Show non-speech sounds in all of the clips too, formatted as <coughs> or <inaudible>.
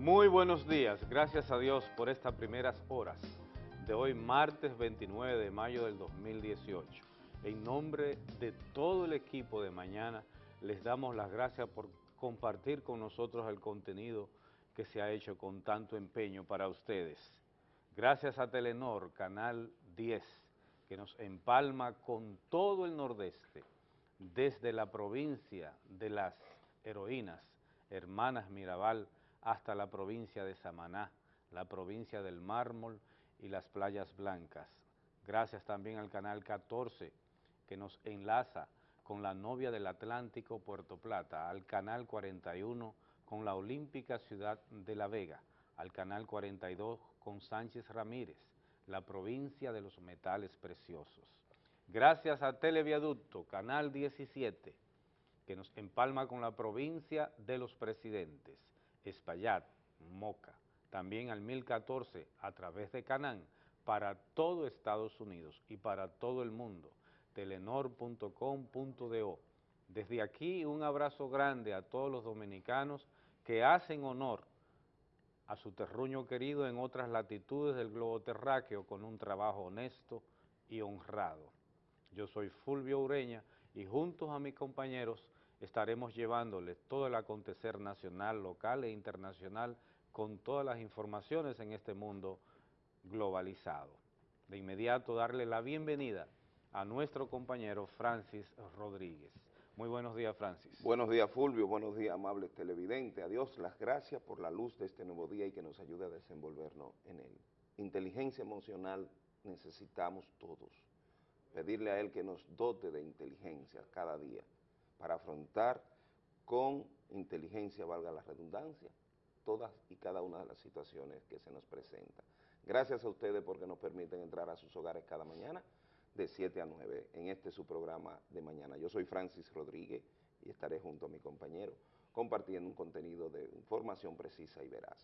Muy buenos días, gracias a Dios por estas primeras horas de hoy martes 29 de mayo del 2018. En nombre de todo el equipo de mañana les damos las gracias por compartir con nosotros el contenido que se ha hecho con tanto empeño para ustedes. Gracias a Telenor, Canal 10, que nos empalma con todo el nordeste, desde la provincia de las heroínas, hermanas Mirabal, hasta la provincia de Samaná, la provincia del Mármol y las playas blancas. Gracias también al Canal 14, que nos enlaza con la novia del Atlántico, Puerto Plata, al Canal 41 con la olímpica ciudad de La Vega, al Canal 42 con Sánchez Ramírez, la provincia de los metales preciosos. Gracias a Televiaducto, Canal 17, que nos empalma con la provincia de los presidentes, Espaillat, Moca, también al 1014 a través de Canán para todo Estados Unidos y para todo el mundo, telenor.com.do. Desde aquí un abrazo grande a todos los dominicanos que hacen honor a su terruño querido en otras latitudes del globo terráqueo con un trabajo honesto y honrado. Yo soy Fulvio Ureña y juntos a mis compañeros estaremos llevándoles todo el acontecer nacional, local e internacional con todas las informaciones en este mundo globalizado. De inmediato darle la bienvenida a nuestro compañero Francis Rodríguez. Muy buenos días, Francis. Buenos días, Fulvio. Buenos días, amables televidentes. A Dios las gracias por la luz de este nuevo día y que nos ayude a desenvolvernos en él. Inteligencia emocional necesitamos todos. Pedirle a Él que nos dote de inteligencia cada día para afrontar con inteligencia, valga la redundancia, todas y cada una de las situaciones que se nos presentan. Gracias a ustedes porque nos permiten entrar a sus hogares cada mañana de 7 a 9 en este su programa de mañana. Yo soy Francis Rodríguez y estaré junto a mi compañero compartiendo un contenido de información precisa y veraz.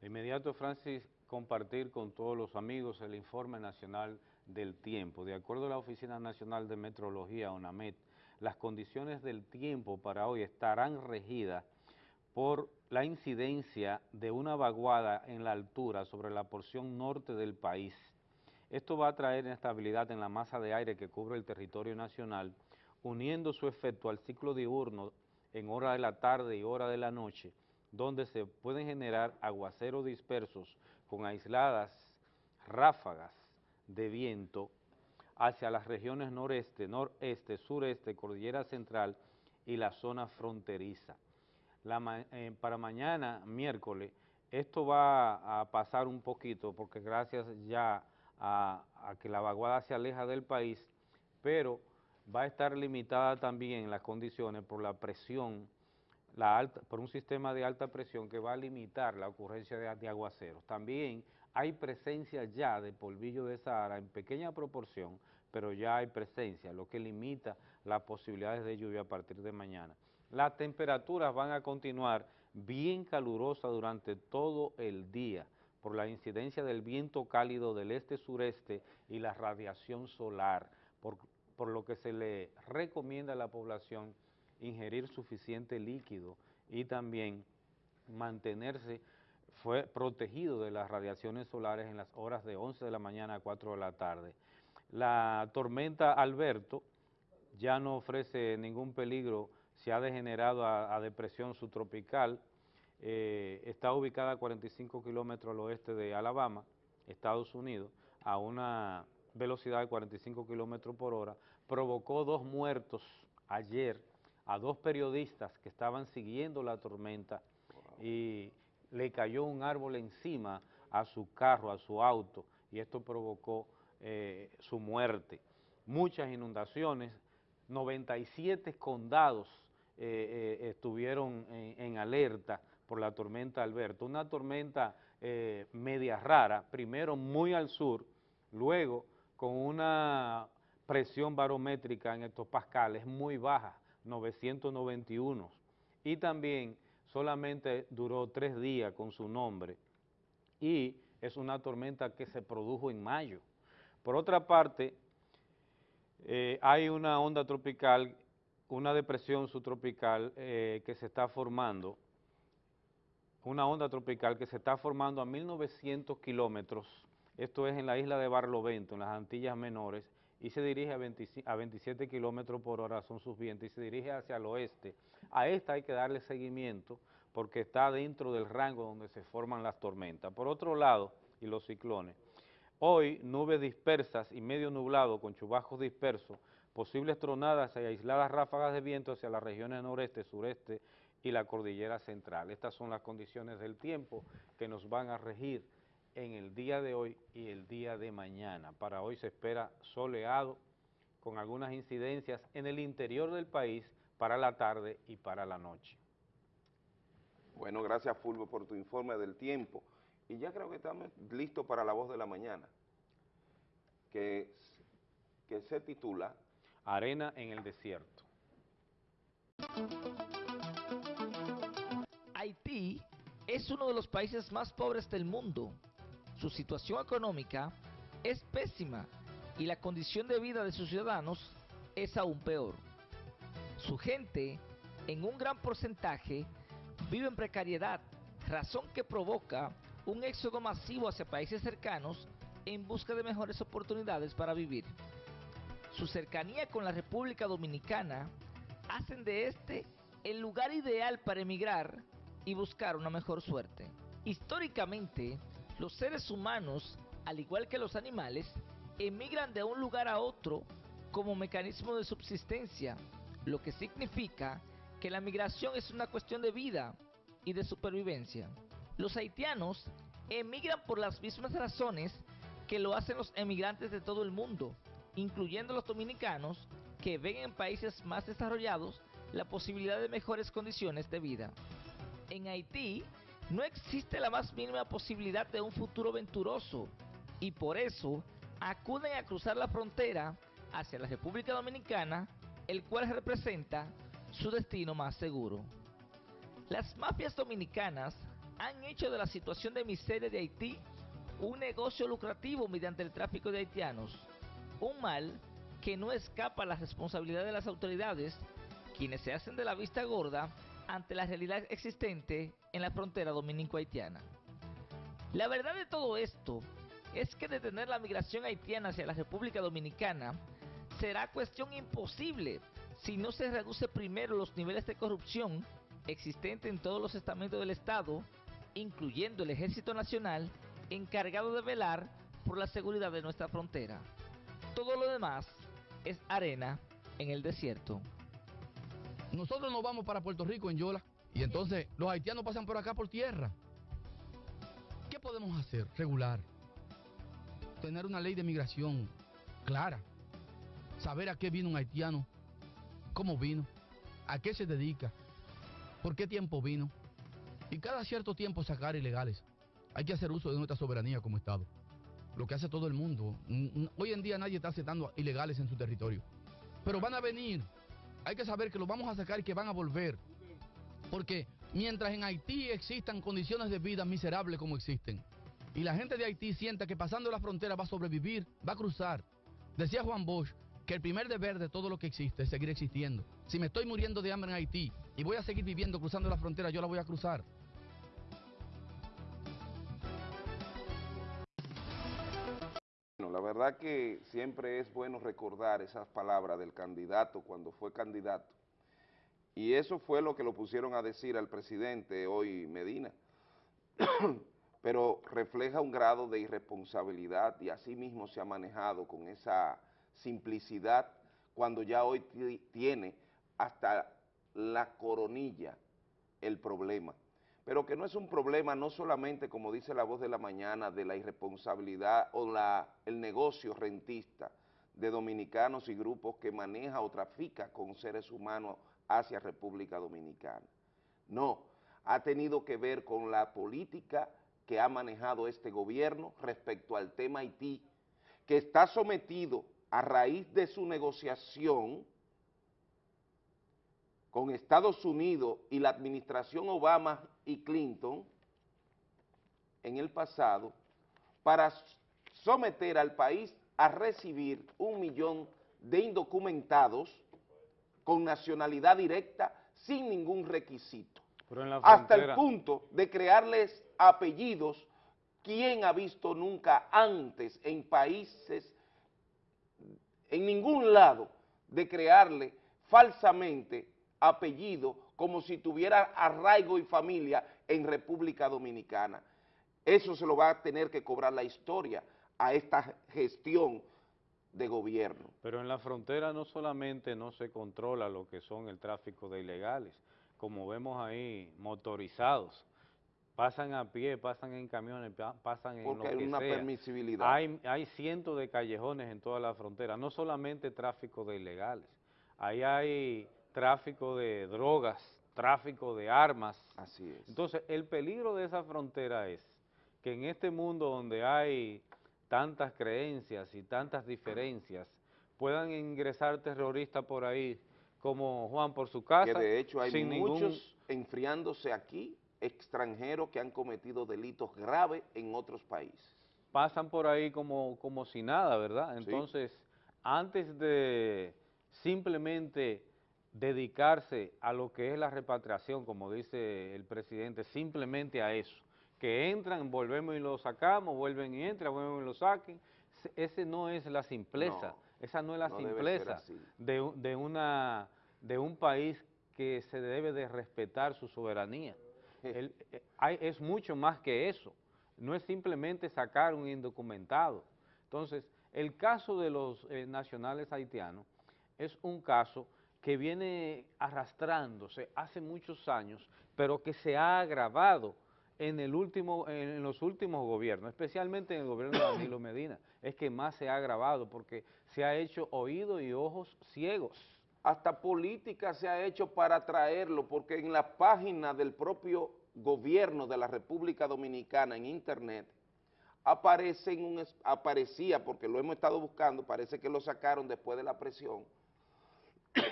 De inmediato, Francis, compartir con todos los amigos el informe nacional del tiempo. De acuerdo a la Oficina Nacional de Metrología, ONAMET, las condiciones del tiempo para hoy estarán regidas por la incidencia de una vaguada en la altura sobre la porción norte del país. Esto va a traer inestabilidad en la masa de aire que cubre el territorio nacional, uniendo su efecto al ciclo diurno en hora de la tarde y hora de la noche, donde se pueden generar aguaceros dispersos con aisladas ráfagas de viento hacia las regiones noreste, noreste, sureste, cordillera central y la zona fronteriza. Eh, para mañana, miércoles, esto va a pasar un poquito porque gracias ya a, que la vaguada se aleja del país, pero va a estar limitada también las condiciones por la presión, la alta, por un sistema de alta presión que va a limitar la ocurrencia de aguaceros. También hay presencia ya de polvillo de Sahara en pequeña proporción, pero ya hay presencia, lo que limita las posibilidades de lluvia a partir de mañana. Las temperaturas van a continuar bien calurosas durante todo el día por la incidencia del viento cálido del este-sureste y la radiación solar, por, lo que se le recomienda a la población ingerir suficiente líquido y también mantenerse protegido de las radiaciones solares en las horas de 11 de la mañana a 4 de la tarde. La tormenta Alberto ya no ofrece ningún peligro, se ha degenerado a depresión subtropical, eh, está ubicada a 45 kilómetros al oeste de Alabama, Estados Unidos, a una velocidad de 45 kilómetros por hora, provocó dos muertos ayer a dos periodistas que estaban siguiendo la tormenta y le cayó un árbol encima a su carro, a su auto, y esto provocó eh, su muerte. Muchas inundaciones, 97 condados eh, eh, estuvieron en, en, alerta por la tormenta Alberto, una tormenta media rara, primero muy al sur, luego con una presión barométrica en hectopascales es muy baja, 991, y también solamente duró tres días con su nombre, y es una tormenta que se produjo en mayo. Por otra parte, eh, hay una onda tropical, una depresión subtropical eh, que se está formando, una onda tropical que se está formando a 1900 kilómetros, esto es en la isla de Barlovento, en las Antillas Menores, y se dirige a, 27 kilómetros por hora, son sus vientos, y se dirige hacia el oeste. A esta hay que darle seguimiento porque está dentro del rango donde se forman las tormentas. Por otro lado, y los ciclones, hoy nubes dispersas y medio nublado con chubascos dispersos, posibles tronadas y aisladas ráfagas de viento hacia las regiones noreste, sureste y la cordillera central. Estas son las condiciones del tiempo que nos van a regir en el día de hoy y el día de mañana. Para hoy se espera soleado con algunas incidencias en el interior del país para la tarde y para la noche. Bueno, gracias Fulvio por tu informe del tiempo. Y ya creo que estamos listos para la voz de la mañana, que, que se titula Arena en el desierto. Haití es uno de los países más pobres del mundo su situación económica es pésima y la condición de vida de sus ciudadanos es aún peor. Su gente, en un gran porcentaje, vive en precariedad, razón que provoca un éxodo masivo hacia países cercanos en busca de mejores oportunidades para vivir. Su cercanía con la República Dominicana hacen de este el lugar ideal para emigrar y buscar una mejor suerte. Históricamente, los seres humanos, al igual que los animales, emigran de un lugar a otro como mecanismo de subsistencia, lo que significa que la migración es una cuestión de vida y de supervivencia. Los haitianos emigran por las mismas razones que lo hacen los emigrantes de todo el mundo, incluyendo los dominicanos que ven en países más desarrollados la posibilidad de mejores condiciones de vida. En Haití, no existe la más mínima posibilidad de un futuro venturoso y por eso acuden a cruzar la frontera hacia la República Dominicana, el cual representa su destino más seguro. Las mafias dominicanas han hecho de la situación de miseria de Haití un negocio lucrativo mediante el tráfico de haitianos, un mal que no escapa a la responsabilidad de las autoridades, quienes se hacen de la vista gorda ante la realidad existente en la frontera dominico-haitiana. La verdad de todo esto es que detener la migración haitiana hacia la República Dominicana será cuestión imposible si no se reduce primero los niveles de corrupción existentes en todos los estamentos del Estado, incluyendo el Ejército Nacional, encargado de velar por la seguridad de nuestra frontera. Todo lo demás es arena en el desierto. Nosotros nos vamos para Puerto Rico en Yola y entonces los haitianos pasan por acá por tierra. ¿Qué podemos hacer? Regular. Tener una ley de migración clara. Saber a qué vino un haitiano, cómo vino, a qué se dedica, por qué tiempo vino. Y cada cierto tiempo sacar ilegales. Hay que hacer uso de nuestra soberanía como Estado. Lo que hace todo el mundo. Hoy en día nadie está aceptando ilegales en su territorio. Pero van a venir hay que saber que los vamos a sacar y que van a volver. Porque mientras en Haití existan condiciones de vida miserables como existen, y la gente de Haití sienta que pasando la frontera va a sobrevivir, va a cruzar. Decía Juan Bosch que el primer deber de todo lo que existe es seguir existiendo. Si me estoy muriendo de hambre en Haití y voy a seguir viviendo cruzando la frontera, yo la voy a cruzar. Verdad que siempre es bueno recordar esas palabras del candidato cuando fue candidato. Y eso fue lo que lo pusieron a decir al presidente hoy Medina. <coughs> Pero refleja un grado de irresponsabilidad y así mismo se ha manejado con esa simplicidad cuando ya hoy tiene hasta la coronilla el problema pero que no es un problema no solamente, como dice la voz de la mañana, de la irresponsabilidad o el negocio rentista de dominicanos y grupos que maneja o trafica con seres humanos hacia República Dominicana. No, ha tenido que ver con la política que ha manejado este gobierno respecto al tema Haití, que está sometido a raíz de su negociación con Estados Unidos y la administración Obama y Clinton en el pasado para someter al país a recibir un millón de indocumentados con nacionalidad directa sin ningún requisito. Pero en la Hasta el punto de crearles apellidos, ¿quién ha visto nunca antes en países, en ningún lado, de crearle falsamente apellido como si tuviera arraigo y familia en República Dominicana? Eso se lo va a tener que cobrar la historia a esta gestión de gobierno. Pero en la frontera no solamente no se controla lo que son el tráfico de ilegales, como vemos ahí, motorizados, pasan a pie, pasan en camiones, pa- pasan en Porque lo hay que una sea. permisibilidad. Hay, hay cientos de callejones en toda la frontera, no solamente tráfico de ilegales, ahí hay tráfico de drogas, tráfico de armas. Así es. Entonces, el peligro de esa frontera es que en este mundo donde hay tantas creencias y tantas diferencias, puedan ingresar terroristas por ahí, como Juan por su casa, que de hecho hay sin ningún- muchos enfriándose aquí, extranjeros que han cometido delitos graves en otros países. pasan por ahí como, como si nada, ¿verdad? Sí. Entonces, antes de simplemente dedicarse a lo que es la repatriación, como dice el presidente, simplemente a eso, que entran, volvemos y lo sacamos, vuelven y entran, vuelven y lo saquen, se- ese no es la simpleza, No, esa no es la no simpleza de, un- de, una, de un país que se debe de respetar su soberanía. El- eh, hay- es mucho más que eso, no es simplemente sacar un indocumentado. Entonces, el caso de los eh, nacionales haitianos es un caso que viene arrastrándose hace muchos años, pero que se ha agravado en, el último, en los últimos gobiernos, especialmente en el gobierno de <coughs> Danilo Medina, es que más se ha agravado porque se ha hecho oído y ojos ciegos. Hasta política se ha hecho para traerlo, porque en la página del propio gobierno de la República Dominicana en internet aparece en un, aparecía, porque lo hemos estado buscando, parece que lo sacaron después de la presión,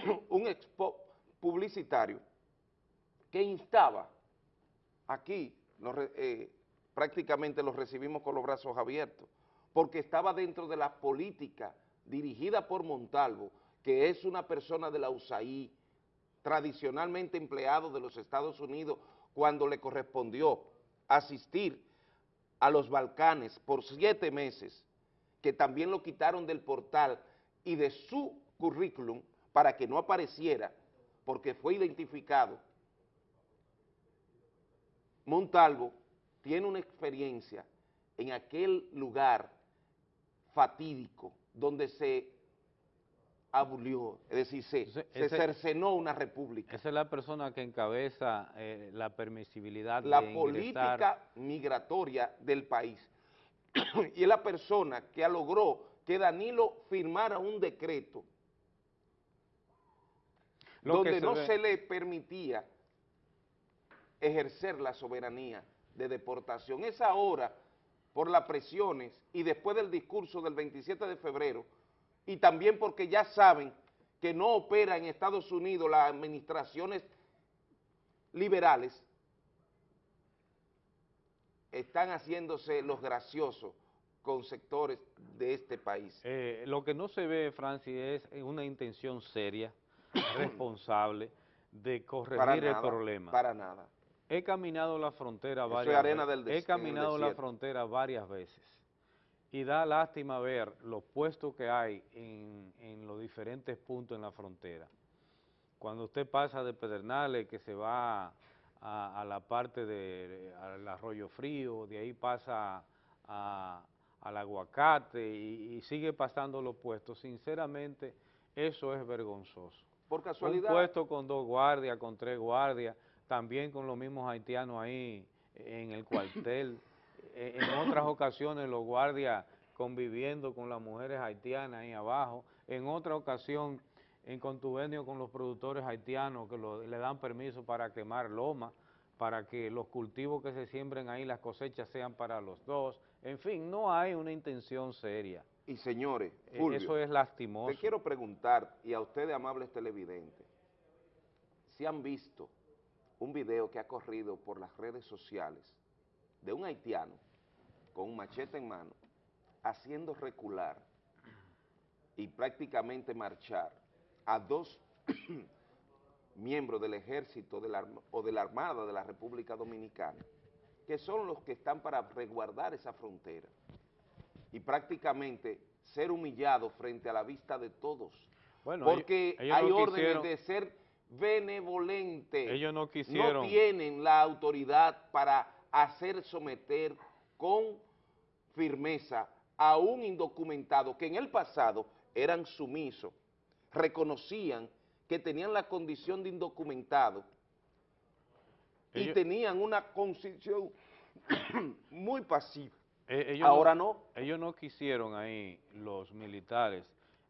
<coughs> un expo publicitario que instaba aquí, eh, prácticamente los recibimos con los brazos abiertos, porque estaba dentro de la política dirigida por Montalvo, que es una persona de la USAID, tradicionalmente empleado de los Estados Unidos, cuando le correspondió asistir a los Balcanes por siete meses, que también lo quitaron del portal y de su currículum para que no apareciera, porque fue identificado. Montalvo tiene una experiencia en aquel lugar fatídico donde se abulió, es decir, se, Ese- se ese- cercenó una república. Esa es la persona que encabeza eh, la permisibilidad la de ingresar. política migratoria del país. <clears throat> y es la persona que logró que Danilo firmara un decreto Lo donde se no ve- se le permitía ejercer la soberanía de deportación. Es ahora, por las presiones y después del discurso del 27 de febrero, y también porque ya saben que no opera en Estados Unidos las administraciones liberales, están haciéndose los graciosos con sectores de este país. Eh, lo que no se ve, Francis, es una intención seria, responsable, de corregir Para el problema. para nada. He caminado la frontera Eso varias arena veces. del He caminado la frontera varias veces. Y da lástima ver los puestos que hay en, en los diferentes puntos en la frontera. Cuando usted pasa de Pedernales, que se va a, a la parte de al Arroyo Frío, de ahí pasa a- al aguacate y, y sigue pasando los puestos, sinceramente eso es vergonzoso. Por Un casualidad, puesto con dos guardias, con tres guardias, también con los mismos haitianos ahí en el cuartel. <coughs> Eh, en otras ocasiones los guardias conviviendo con las mujeres haitianas ahí abajo. En otra ocasión en contubernio con los productores haitianos que lo- le dan permiso para quemar loma, para que los cultivos que se siembren ahí, las cosechas sean para los dos. En fin, no hay una intención seria. Y señores, Eh, Fulvio, Eso es lastimoso. te quiero preguntar, y a ustedes amables televidentes, si han visto un video que ha corrido por las redes sociales de un haitiano con un machete en mano, haciendo recular y prácticamente marchar a dos <clears throat> miembros del ejército de la arma- o de la Armada de la República Dominicana, que son los que están para resguardar esa frontera y prácticamente ser humillado frente a la vista de todos. Bueno, porque ellos- ellos hay no órdenes quisieron- de ser benevolente. Ellos no quisieron. No tienen la autoridad para hacer someter con firmeza a un indocumentado que en el pasado eran sumisos, reconocían que tenían la condición de indocumentado y tenían una constitución <coughs> muy pasiva. Eh, ellos Ahora no. Ellos no quisieron ahí, los militares,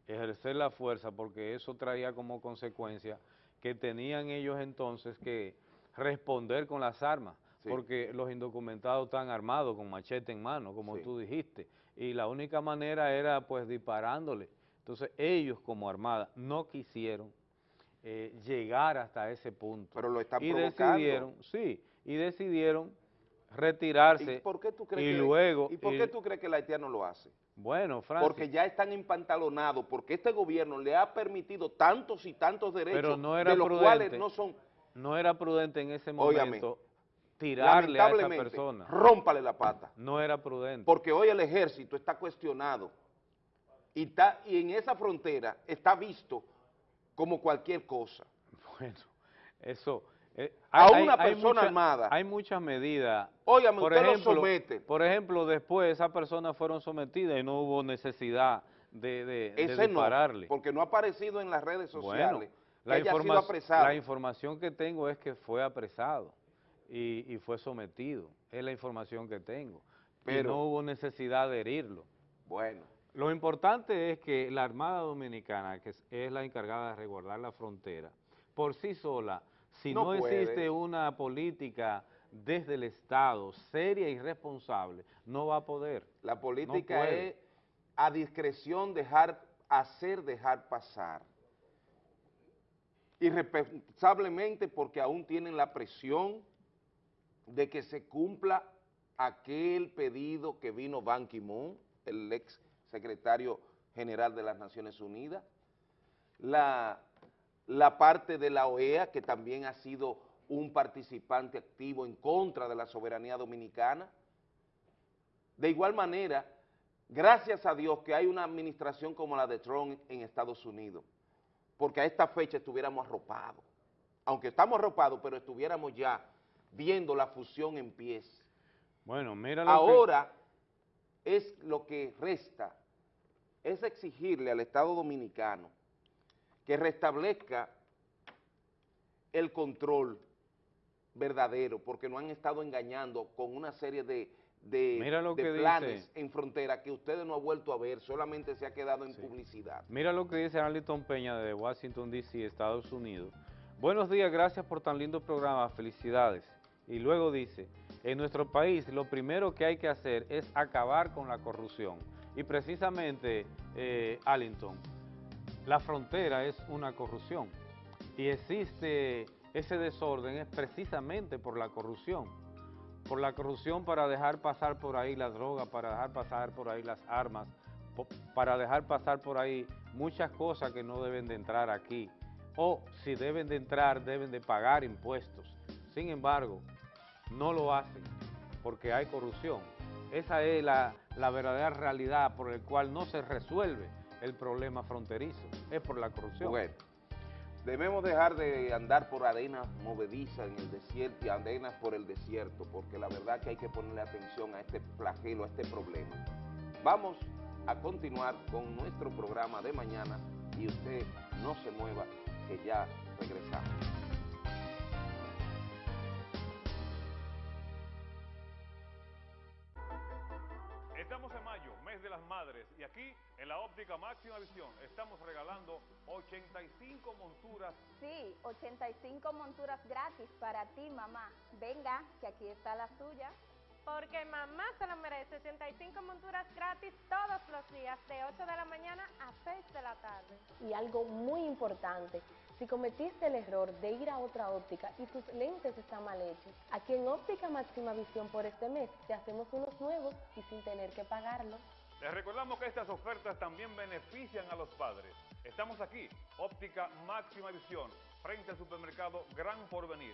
ejercer la fuerza porque eso traía como consecuencia que tenían ellos entonces que responder con las armas, Sí. porque los indocumentados están armados con machete en mano, como Sí. tú dijiste, y la única manera era pues disparándole. Entonces ellos como armada no quisieron eh, llegar hasta ese punto. Pero lo están y provocando. decidieron, sí, y decidieron retirarse ¿Y por qué tú crees y que, luego ¿y por y- qué tú crees que el haitiano lo hace? Bueno, Francis, Porque ya están empantalonados, porque este gobierno le ha permitido tantos y tantos derechos, Pero no era de los prudente. cuales no son, no era prudente en ese momento tirarle a esa persona. rómpale la pata. No era prudente. Porque hoy el ejército está cuestionado y, está, y en esa frontera está visto como cualquier cosa. <laughs> Bueno, eso... eh, A una persona mucha- armada. Hay muchas medidas. Óigame, por usted ejemplo, lo somete. Por ejemplo, después esas personas fueron sometidas y no hubo necesidad de, de, no, porque no ha aparecido en las redes Bueno, sociales que la, haya sido apresado. la información que tengo es que fue apresado y, y fue sometido. Es la información que tengo. Pero- y no hubo necesidad de herirlo. Bueno, Lo importante es que la Armada Dominicana, que es, es la encargada de resguardar la frontera, por sí sola, si No no, existe una política desde el Estado seria y responsable, no va a poder. la política puede. es a discreción dejar, hacer dejar pasar. Irresponsablemente porque aún tienen la presión de que se cumpla aquel pedido que vino Ban Ki-moon, el ex secretario general de las Naciones Unidas, la, la parte de la OEA, que también ha sido un participante activo en contra de la soberanía dominicana. De igual manera, gracias a Dios que hay una administración como la de Trump en Estados Unidos, porque a esta fecha estuviéramos arropados. Aunque estamos arropados, pero estuviéramos ya viendo la fusión en pies. Bueno, mira lo que- Ahora es lo que resta, es exigirle al Estado Dominicano que restablezca el control verdadero, porque nos han estado engañando con una serie de, de- Mira lo de que planes dice. en frontera que ustedes no han vuelto a ver, solamente se ha quedado en Sí. publicidad. Mira lo que dice Arlington Peña de Washington, D.C., Estados Unidos. Buenos días, gracias por tan lindo programa, felicidades. Y luego dice, en nuestro país lo primero que hay que hacer es acabar con la corrupción. Y precisamente, eh, Arlington, la frontera es una corrupción. Y existe ese desorden es precisamente por la corrupción. Por la corrupción para dejar pasar por ahí la droga, para dejar pasar por ahí las armas, para dejar pasar por ahí muchas cosas que no deben de entrar aquí. O si deben de entrar, deben de pagar impuestos. Sin embargo, no lo hacen porque hay corrupción. Esa es la, la verdadera realidad por la cual no se resuelve el problema fronterizo, es por la corrupción. Bueno, debemos dejar de andar por arenas movedizas en el desierto y arenas por el desierto, porque la verdad que hay que ponerle atención a este flagelo, a este problema. Vamos a continuar con nuestro programa de mañana y usted no se mueva, que ya regresamos. Madres, y aquí en la óptica máxima visión estamos regalando 85 monturas Sí, 85 monturas gratis para ti, mamá. Venga, que aquí está la suya. Porque mamá se lo merece. 65 monturas gratis todos los días, de 8 de la mañana a 6 de la tarde. Y algo muy importante, si cometiste el error de ir a otra óptica y tus lentes están mal hechos, aquí en Óptica Máxima Visión por este mes te hacemos unos nuevos y sin tener que pagarlo. Les recordamos que estas ofertas también benefician a los padres. Estamos aquí, Óptica Máxima Visión, frente al supermercado Gran Porvenir.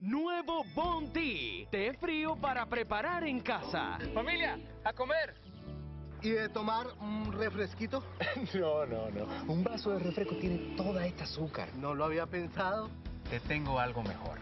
Nuevo Bounty, té frío para preparar en casa. Familia, a comer. ¿Y de tomar un refresquito? <laughs> No, no, no. Un vaso de refresco tiene toda esta azúcar. No lo había pensado. Te tengo algo mejor.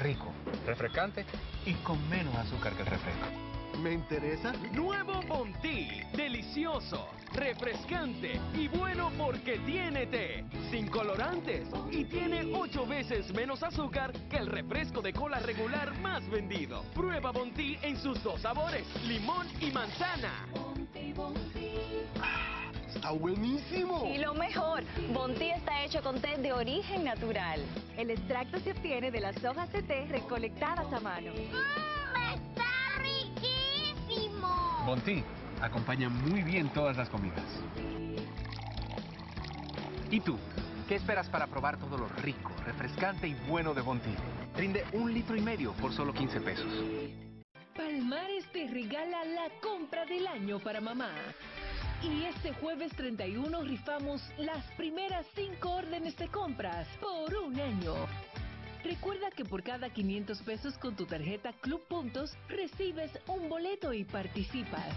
Rico, refrescante y con menos azúcar que el refresco. Me interesa. Nuevo Bounty, delicioso, refrescante y bueno porque tiene té, sin colorantes y tiene ocho veces menos azúcar que el refresco de cola regular más vendido. Prueba Bounty en sus dos sabores, limón y manzana. Está buenísimo. Y lo mejor, Bontí está hecho con té de origen natural. El extracto se obtiene de las hojas de té recolectadas a mano. ¡Está Bontí acompaña muy bien todas las comidas. ¿Y tú? ¿Qué esperas para probar todo lo rico, refrescante y bueno de Bontí? Rinde un litro y medio por solo 15 pesos. Palmares te regala la compra del año para mamá. Y este jueves 31 rifamos las primeras 5 órdenes de compras por un año. Recuerda que por cada 500 pesos con tu tarjeta Club Puntos recibes un boleto y participas.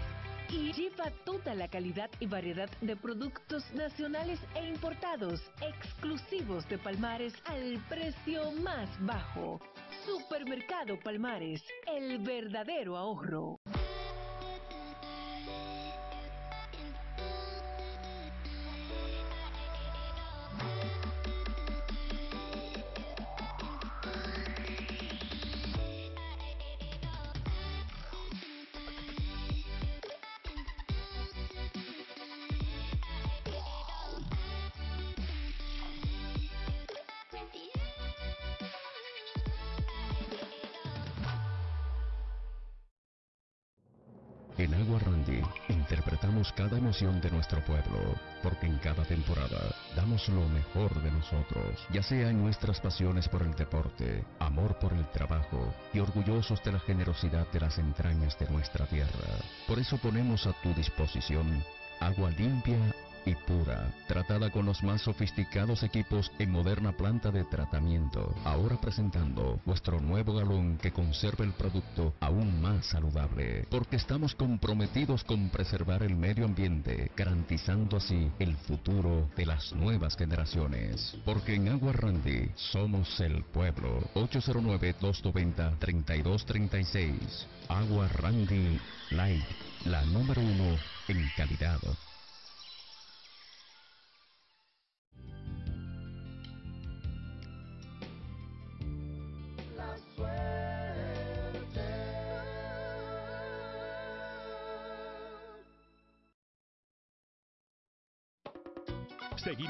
Y lleva toda la calidad y variedad de productos nacionales e importados exclusivos de Palmares al precio más bajo. Supermercado Palmares, el verdadero ahorro. Cada emoción de nuestro pueblo, porque en cada temporada damos lo mejor de nosotros, ya sea en nuestras pasiones por el deporte, amor por el trabajo y orgullosos de la generosidad de las entrañas de nuestra tierra. Por eso ponemos a tu disposición agua limpia y pura, tratada con los más sofisticados equipos en moderna planta de tratamiento. Ahora presentando nuestro nuevo galón que conserva el producto aún más saludable, porque estamos comprometidos con preservar el medio ambiente, garantizando así el futuro de las nuevas generaciones. Porque en Agua Randy somos el pueblo. 809-290-3236. Agua Randy Light, la número uno en calidad.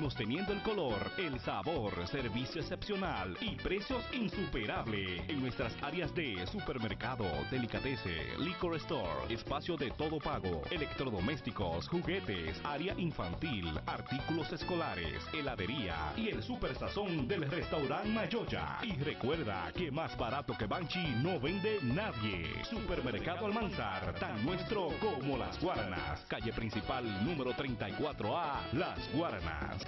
Seguimos teniendo el color, el sabor, servicio excepcional y precios insuperables en nuestras áreas de supermercado, delicatese, liquor store, espacio de todo pago, electrodomésticos, juguetes, área infantil, artículos escolares, heladería y el super sazón del restaurante Mayoya. Y recuerda que más barato que Banchi no vende nadie. Supermercado Almanzar, tan nuestro como las Guaranas. Calle principal número 34A, Las Guaranas.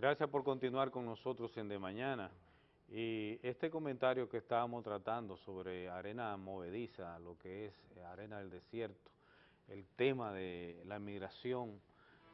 Gracias por continuar con nosotros en De Mañana. Y este comentario que estábamos tratando sobre arena movediza, lo que es eh, arena del desierto, el tema de la migración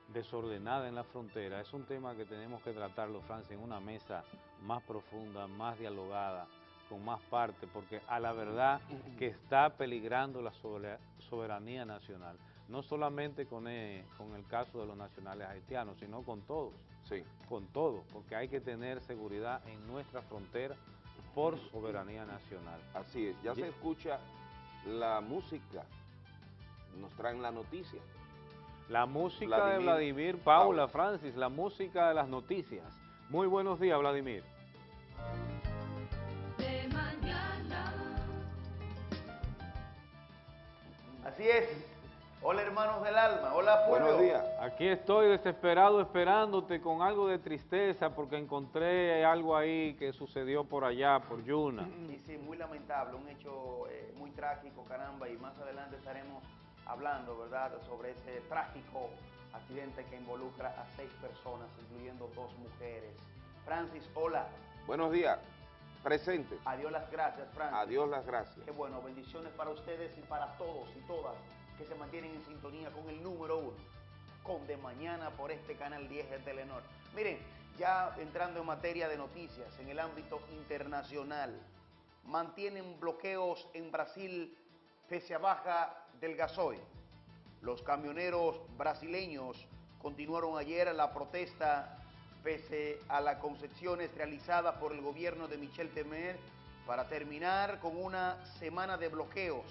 desordenada en la frontera, es un tema que tenemos que tratarlo, Francia, en una mesa más profunda, más dialogada, con más parte, porque a la verdad que está peligrando la sobera- soberanía nacional, no solamente con, eh, con el caso de los nacionales haitianos, sino con todos, sí. con todos, porque hay que tener seguridad en nuestra frontera por soberanía nacional. Así es, ya Ye- se escucha la música, nos traen la noticia. La música de Vladimir Paula, Francis, la música de las noticias. Muy buenos días, Vladimir. De mañana. Así es. Hola hermanos del alma, hola pueblo. Aquí estoy desesperado esperándote con algo de tristeza porque encontré algo ahí que sucedió por allá, por Yuna. Y sí, muy lamentable, un hecho eh, muy trágico, caramba, y más adelante estaremos hablando, ¿verdad?, sobre ese trágico accidente que involucra a seis personas, incluyendo dos mujeres. Francis, hola. Buenos días, presente. Adiós las gracias, Francis. Adiós las gracias. Qué bueno, bendiciones para ustedes y para todos y todas que se mantienen en sintonía con el número uno, con De Mañana por este canal 10 de Telenor. Miren, ya entrando en materia de noticias, en el ámbito internacional, mantienen bloqueos en Brasil pese a baja del gasoil. Los camioneros brasileños continuaron ayer la protesta pese a las concesiones realizadas por el gobierno de Michel Temer para terminar con una semana de bloqueos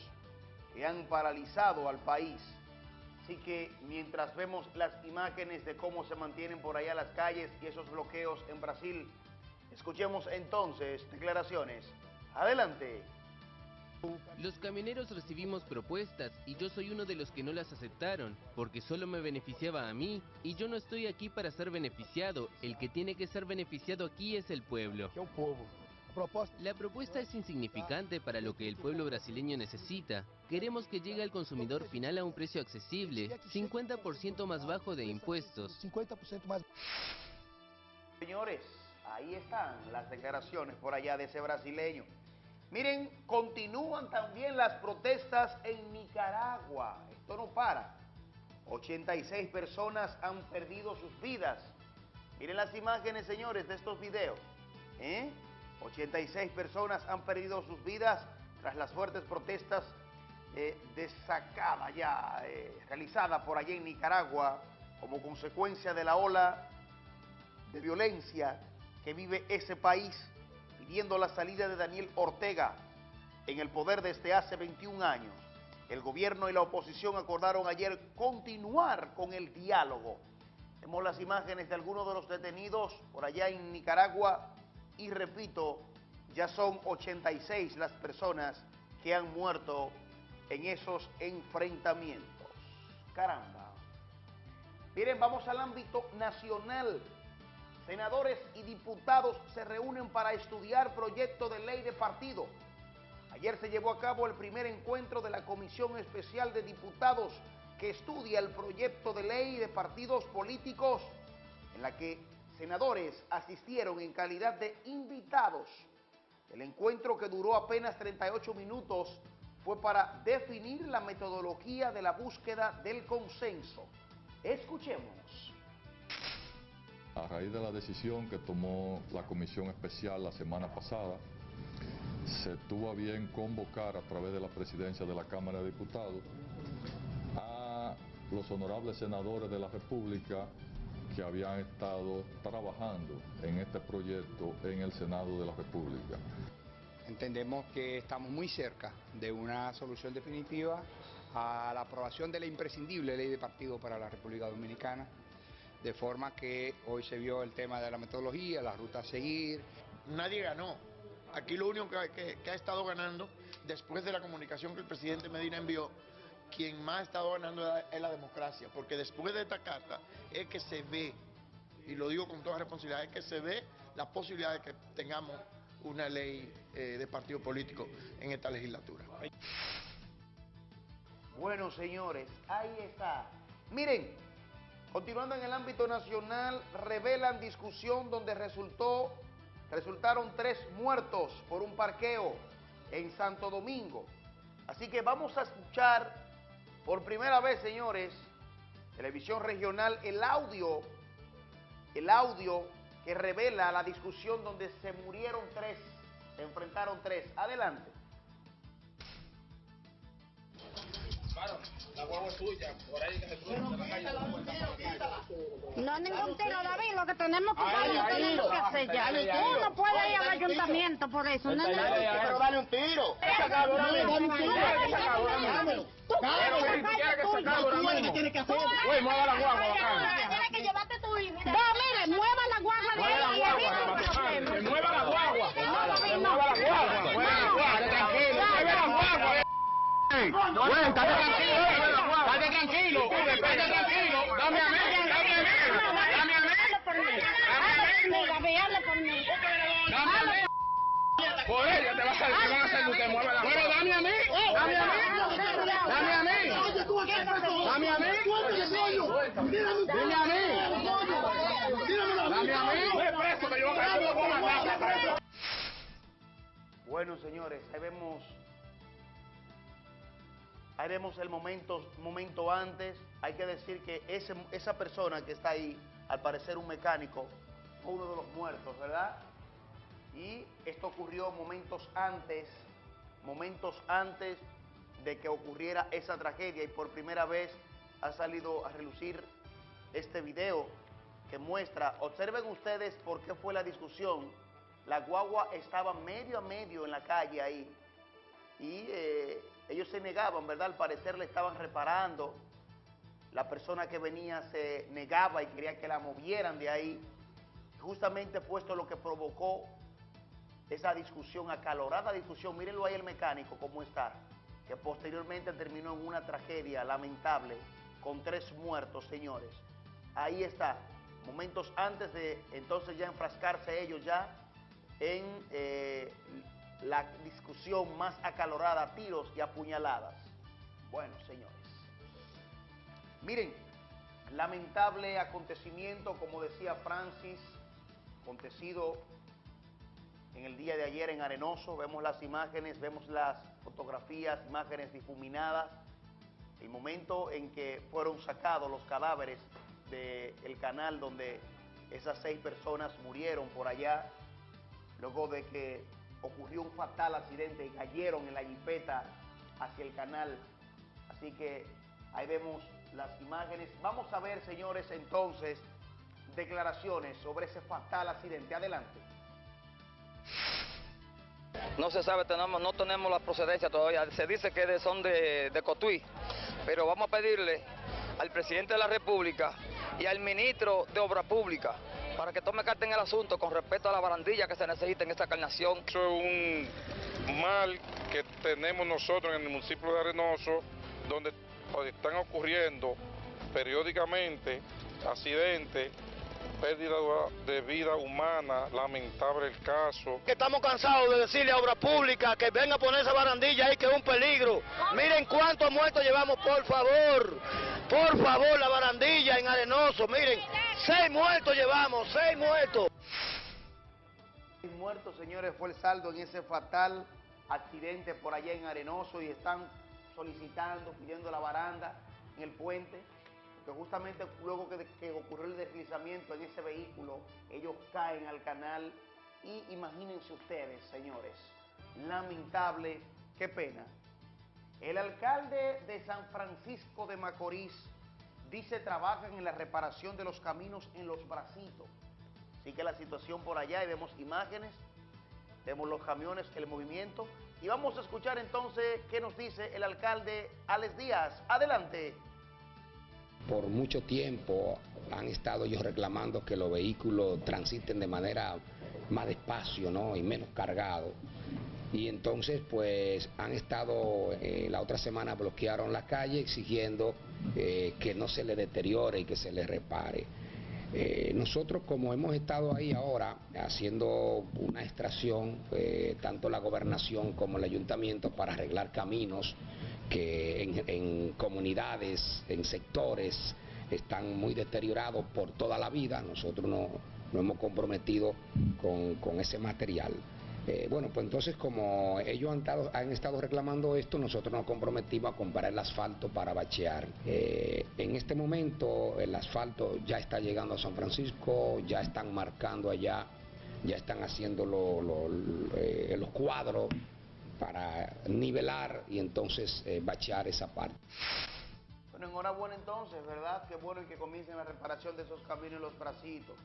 que han paralizado al país. Así que mientras vemos las imágenes de cómo se mantienen por allá las calles y esos bloqueos en Brasil, escuchemos entonces declaraciones. Adelante. Los camioneros recibimos propuestas y yo soy uno de los que no las aceptaron, porque solo me beneficiaba a mí y yo no estoy aquí para ser beneficiado, el que tiene que ser beneficiado aquí es el pueblo. La propuesta es insignificante para lo que el pueblo brasileño necesita. Queremos que llegue al consumidor final a un precio accesible, 50% más bajo de impuestos. 50% más. Señores, ahí están las declaraciones por allá de ese brasileño. Miren, continúan también las protestas en Nicaragua. Esto no para. 86 personas han perdido sus vidas. Miren las imágenes, señores, de estos videos. ¿eh? 86 personas han perdido sus vidas tras las fuertes protestas eh, ya eh, realizada por allá en Nicaragua como consecuencia de la ola de violencia que vive ese país, pidiendo la salida de Daniel Ortega en el poder desde hace 21 años. El gobierno y la oposición acordaron ayer continuar con el diálogo. Vemos las imágenes de algunos de los detenidos por allá en Nicaragua y repito, ya son 86 las personas que han muerto en esos enfrentamientos. Caramba. Miren, vamos al ámbito nacional. Senadores y diputados se reúnen para estudiar proyecto de ley de partido. Ayer se llevó a cabo el primer encuentro de la Comisión Especial de Diputados que estudia el proyecto de ley de partidos políticos en la que senadores asistieron en calidad de invitados. El encuentro que duró apenas 38 minutos fue para definir la metodología de la búsqueda del consenso. Escuchemos. A raíz de la decisión que tomó la Comisión Especial la semana pasada, se tuvo a bien convocar a través de la presidencia de la Cámara de Diputados a los honorables senadores de la República que habían estado trabajando en este proyecto en el Senado de la República. Entendemos que estamos muy cerca de una solución definitiva a la aprobación de la imprescindible ley de partido para la República Dominicana, de forma que hoy se vio el tema de la metodología, la ruta a seguir. Nadie ganó. Aquí lo único que, que- que ha estado ganando, después de la comunicación que el presidente Medina envió, quien más ha estado ganando es la- es la democracia, porque después de esta carta es que se ve, y lo digo con toda responsabilidad, es que se ve la posibilidad de que tengamos una ley eh, de partido político en esta legislatura. Bueno, señores, ahí está. Miren, continuando en el ámbito nacional, revelan discusión donde resultó, resultaron tres muertos por un parqueo en Santo Domingo. Así que vamos a escuchar por primera vez, señores, televisión regional, el audio, el audio que revela la discusión donde se murieron tres, se enfrentaron tres. Adelante. La guagua es tuya, por ahí que se cruza en la calle. No, tiro, ningún tiro, David. Lo que tenemos que hacer, lo tenemos que hacer ya. dale, dale, Tú no puedes ir al ayuntamiento por eso. No. Pero dale un tiro. Dale, Güey, estate tranquilo, estate tranquilo, estate tranquilo. Dame a mí, dame a mí, dame a mí. Por. Dame a mí. Por ella te va a salir, te van a hacer que mueve la Pero dame a mí, dame a mí, dame a mí, dame a mí, a mí, dame mí. Bueno, señores, ahí vemos, ahí vemos el momento, momento antes. Hay que decir que ese, esa persona que está ahí, al parecer un mecánico, fue uno de los muertos, ¿verdad? Y esto ocurrió momentos antes, momentos antes de que ocurriera esa tragedia y por primera vez ha salido a relucir este video que muestra, observen ustedes por qué fue la discusión. La guagua estaba medio a medio en la calle ahí y eh, ellos se negaban, ¿verdad? Al parecer le estaban reparando. La persona que venía se negaba y quería que la movieran de ahí. Justamente fue esto lo que provocó esa discusión, acalorada discusión. Mírenlo ahí el mecánico, cómo está, que posteriormente terminó en una tragedia lamentable con tres muertos, señores. Ahí está, momentos antes de entonces ya enfrascarse ellos ya en eh, la discusión más acalorada, tiros y apuñaladas. Bueno, señores. Miren, lamentable acontecimiento, como decía Francis, acontecido en el día de ayer en Arenoso. Vemos las imágenes, vemos las fotografías, imágenes difuminadas. El momento en que fueron sacados los cadáveres del canal donde esas seis personas murieron por allá, luego de que ocurrió un fatal accidente y cayeron en la jipeta hacia el canal. Así que ahí vemos las imágenes. Vamos a ver, señores, entonces, declaraciones sobre ese fatal accidente. Adelante. No se sabe, no tenemos la procedencia todavía. Se dice que son de, de Cotuí, pero vamos a pedirle al presidente de la República y al ministro de Obra Pública para que tome carta en el asunto con respecto a la barandilla que se necesita en esta carnación. Eso es un mal que tenemos nosotros en el municipio de Arenoso, donde están ocurriendo periódicamente accidentes, pérdida de vida humana, lamentable el caso. que estamos cansados de decirle a Obra Pública que venga a poner esa barandilla ahí que es un peligro. Miren cuántos muertos llevamos, por favor. Por favor, la barandilla en Arenoso. Miren, seis muertos llevamos, seis muertos. Seis muertos, señores, fue el saldo en ese fatal accidente por allá en Arenoso y están solicitando, pidiendo la baranda en el puente, que justamente luego que, ocurrió el deslizamiento en ese vehículo, ellos caen al canal y imagínense ustedes, señores, lamentable, qué pena. El alcalde de San Francisco de Macorís dice trabajan en la reparación de los caminos en los bracitos. Así que la situación por allá y vemos imágenes, vemos los camiones, el movimiento. Y vamos a escuchar entonces qué nos dice el alcalde Alex Díaz. Adelante. Por mucho tiempo han estado ellos reclamando que los vehículos transiten de manera más despacio ¿no? y menos cargados. Y entonces pues han estado, eh, la otra semana bloquearon la calle exigiendo eh, que no se le deteriore y que se le repare. Eh, nosotros como hemos estado ahí ahora haciendo una extracción, tanto la gobernación como el ayuntamiento para arreglar caminos que en, en comunidades, en sectores están muy deteriorados por toda la vida, nosotros no- nos hemos comprometido con, con ese material. Eh, bueno, pues entonces como ellos han estado, han estado reclamando esto, nosotros nos comprometimos a comprar el asfalto para bachear. Eh, en este momento el asfalto ya está llegando a San Francisco, ya están marcando allá, ya están haciendo lo- eh, los cuadros para nivelar y entonces eh, bachear esa parte. Bueno, en enhorabuena entonces, ¿verdad? Qué bueno que comiencen la reparación de esos caminos y los bracitos.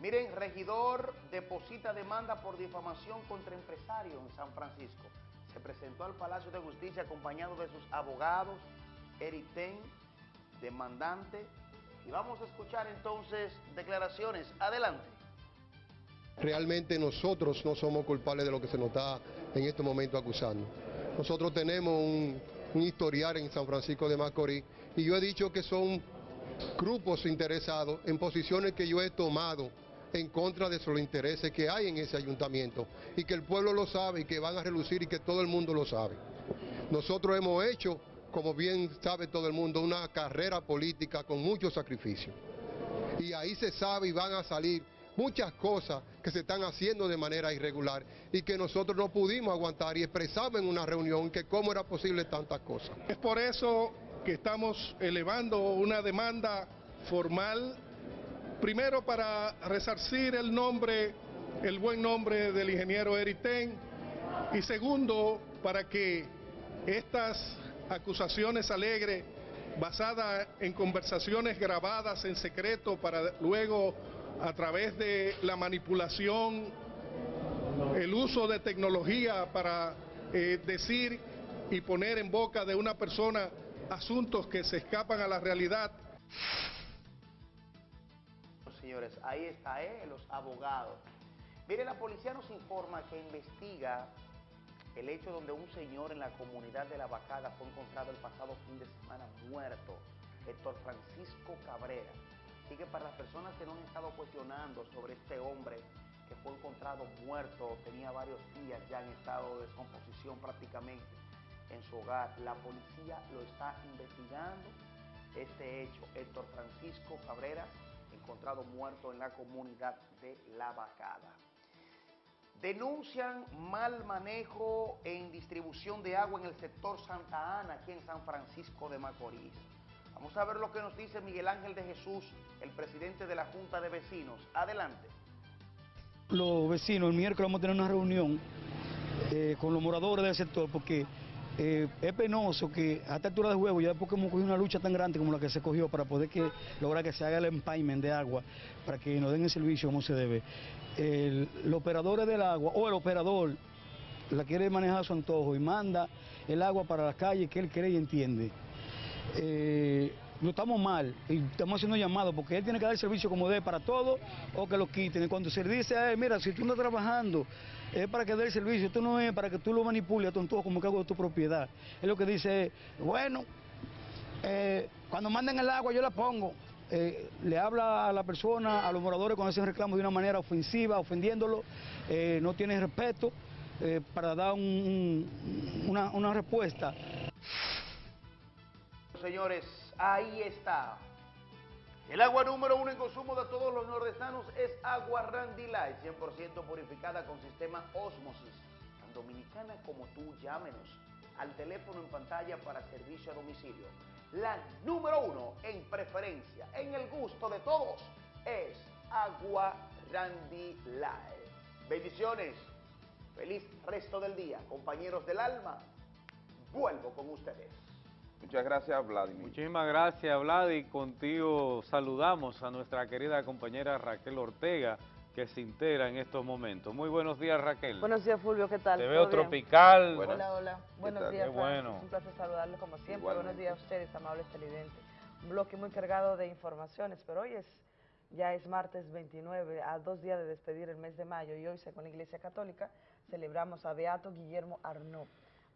Miren, regidor deposita demanda por difamación contra empresario en San Francisco. Se presentó al Palacio de Justicia acompañado de sus abogados, Eric Ten, demandante. Y vamos a escuchar entonces declaraciones. Adelante. Realmente nosotros no somos culpables de lo que se nos está en este momento acusando. Nosotros tenemos un, historial en San Francisco de Macorís y yo he dicho que son grupos interesados en posiciones que yo he tomado en contra de los intereses que hay en ese ayuntamiento y que el pueblo lo sabe y que van a relucir y que todo el mundo lo sabe. Nosotros hemos hecho, como bien sabe todo el mundo, una carrera política con mucho sacrificio. Y ahí se sabe y van a salir muchas cosas que se están haciendo de manera irregular y que nosotros no pudimos aguantar y expresamos en una reunión que cómo era posible tantas cosas. Es por eso que estamos elevando una demanda formal, primero para resarcir el nombre, el buen nombre del ingeniero Eric Ten, y segundo para que estas acusaciones alegres, basadas en conversaciones grabadas en secreto para luego a través de la manipulación, el uso de tecnología para eh, decir y poner en boca de una persona asuntos que se escapan a la realidad. Señores, ahí está, ¿eh? los abogados. Mire, la policía nos informa que investiga el hecho donde un señor en la comunidad de La Vacada fue encontrado el pasado fin de semana muerto, Héctor Francisco Cabrera. Así que para las personas que no han estado cuestionando sobre este hombre que fue encontrado muerto, tenía varios días ya en estado de descomposición prácticamente en su hogar, la policía lo está investigando este hecho. Héctor Francisco Cabrera, encontrado muerto en la comunidad de La Vacada. Denuncian mal manejo en distribución de agua en el sector Santa Ana, aquí en San Francisco de Macorís. Vamos a ver lo que nos dice Miguel Ángel de Jesús, el presidente de la Junta de Vecinos. Adelante. Los vecinos, el miércoles vamos a tener una reunión eh, con los moradores del sector porque eh, es penoso que a esta altura de juego, ya después que hemos cogido una lucha tan grande como la que se cogió para poder que, lograr que se haga el empayment de agua, para que nos den el servicio como se debe, el, los operadores del agua o el operador la quiere manejar a su antojo y manda el agua para las calles que él cree y entiende. Eh, no estamos mal y estamos haciendo llamados porque él tiene que dar servicio como debe para todos o que lo quiten. Cuando se le dice a él, mira, si tú no estás trabajando, es para que dé el servicio, esto no es para que tú lo manipules antojo como que hago de tu propiedad. Es lo que dice, bueno, eh, cuando manden el agua yo la pongo. Eh, le habla a la persona, a los moradores con ese reclamo de una manera ofensiva, ofendiéndolo, no tiene respeto para dar un- un- una, una respuesta. Señores, ahí está. El agua número uno en consumo de todos los nordestanos es agua Randy Light, 100% purificada con sistema Osmosis. Tan dominicana como tú, llámenos al teléfono en pantalla para servicio a domicilio. La número uno en preferencia, en el gusto de todos, es agua Randy Light. Bendiciones. Feliz resto del día, compañeros del alma. Vuelvo con ustedes. Muchas gracias, Vladimir. Muchísimas gracias, Vlad, y contigo saludamos a nuestra querida compañera Raquel Ortega, que se integra en estos momentos. Muy buenos días, Raquel. Buenos días, Fulvio, ¿qué tal? Te ¿Todo veo bien? tropical. Hola, hola. Buenos días, Qué bueno. Un placer saludarles como siempre. Igualmente. Buenos días a ustedes, amables televidentes. Un bloque muy cargado de informaciones, pero hoy es ya es martes 29, a dos días de despedir el mes de mayo, y hoy, según la Iglesia Católica, celebramos a Beato Guillermo Arnaud.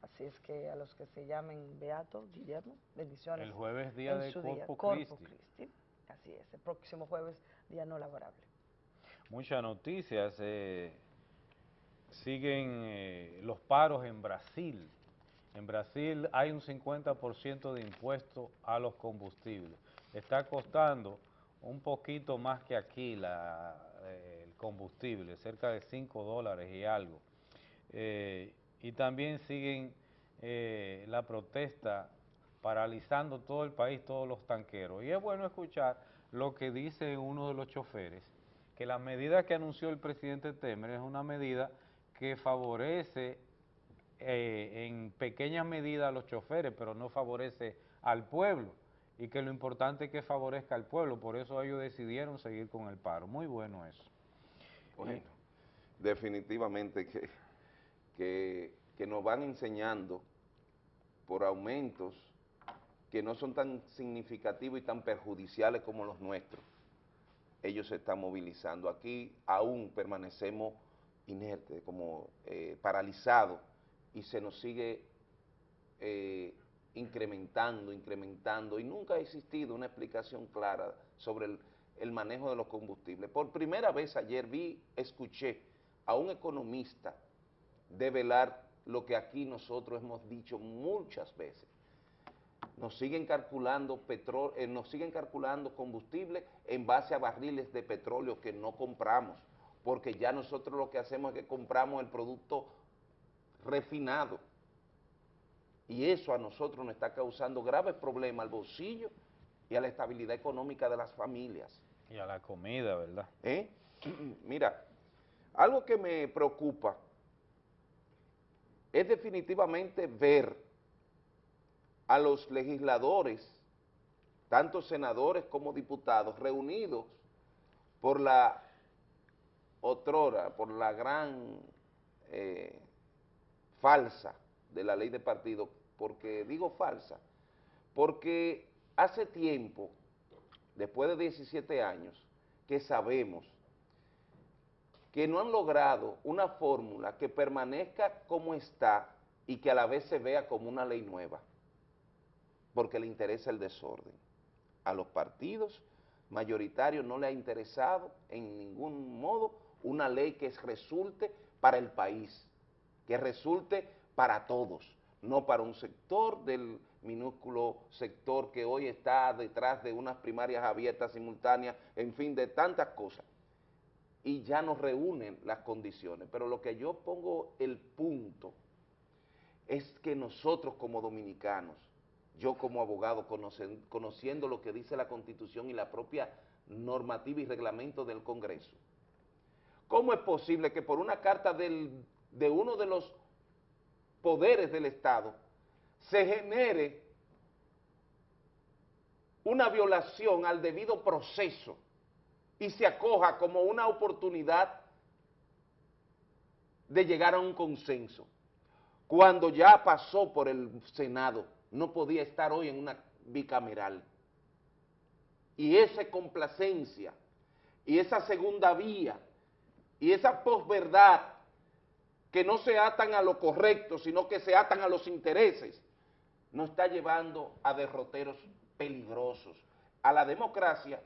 Así es que a los que se llamen Beato, Guillermo, bendiciones. El jueves, día en de su Corpus Christi. Christi. Así es, el próximo jueves, día no laborable. Muchas noticias. eh, siguen eh, los paros en Brasil. En Brasil hay un 50% de impuesto a los combustibles. Está costando un poquito más que aquí la, eh, el combustible, cerca de 5 dólares y algo. Eh, y también siguen eh, la protesta paralizando todo el país, todos los tanqueros. Y es bueno escuchar lo que dice uno de los choferes, que la medida que anunció el presidente Temer es una medida que favorece eh, en pequeña medida a los choferes, pero no favorece al pueblo. y que lo importante es que favorezca al pueblo, por eso ellos decidieron seguir con el paro. Muy bueno eso. Definitivamente que, que, nos van enseñando por aumentos que no son tan significativos y tan perjudiciales como los nuestros. Ellos se están movilizando. Aquí aún permanecemos inertes, como eh, paralizados, y se nos sigue eh, incrementando, incrementando, y nunca ha existido una explicación clara sobre el manejo de los combustibles. Por primera vez ayer vi, escuché a un economista develar lo que aquí nosotros hemos dicho muchas veces. Nos siguen calculando petróleo, eh, nos siguen calculando combustible en base a barriles de petróleo que no compramos, porque ya nosotros lo que hacemos es que compramos el producto refinado. Y eso a nosotros nos está causando graves problemas al bolsillo y a la estabilidad económica de las familias. Y a la comida, ¿verdad? ¿Eh? <clears throat> Mira, algo que me preocupa es definitivamente ver a los legisladores, tanto senadores como diputados, reunidos por la otrora, por la gran eh, falsa de la ley de partido, porque digo falsa, porque hace tiempo, después de 17 años, que sabemos que no han logrado una fórmula que permanezca como está y que a la vez se vea como una ley nueva, porque le interesa el desorden. A los partidos mayoritarios no le ha interesado en ningún modo una ley que resulte para el país, que resulte para todos, no para un sector del minúsculo sector que hoy está detrás de unas primarias abiertas simultáneas, en fin, de tantas cosas y ya nos reúnen las condiciones. Pero lo que yo pongo el punto es que nosotros como dominicanos, yo como abogado, conociendo lo que dice la Constitución y la propia normativa y reglamento del Congreso, ¿cómo es posible que por una carta del, de uno de los poderes del Estado se genere una violación al debido proceso y se acoja como una oportunidad de llegar a un consenso. Cuando ya pasó por el Senado, no podía estar hoy en una bicameral. Y esa complacencia, y esa segunda vía, y esa posverdad, que no se atan a lo correcto, sino que se atan a los intereses, nos está llevando a derroteros peligrosos, a la democracia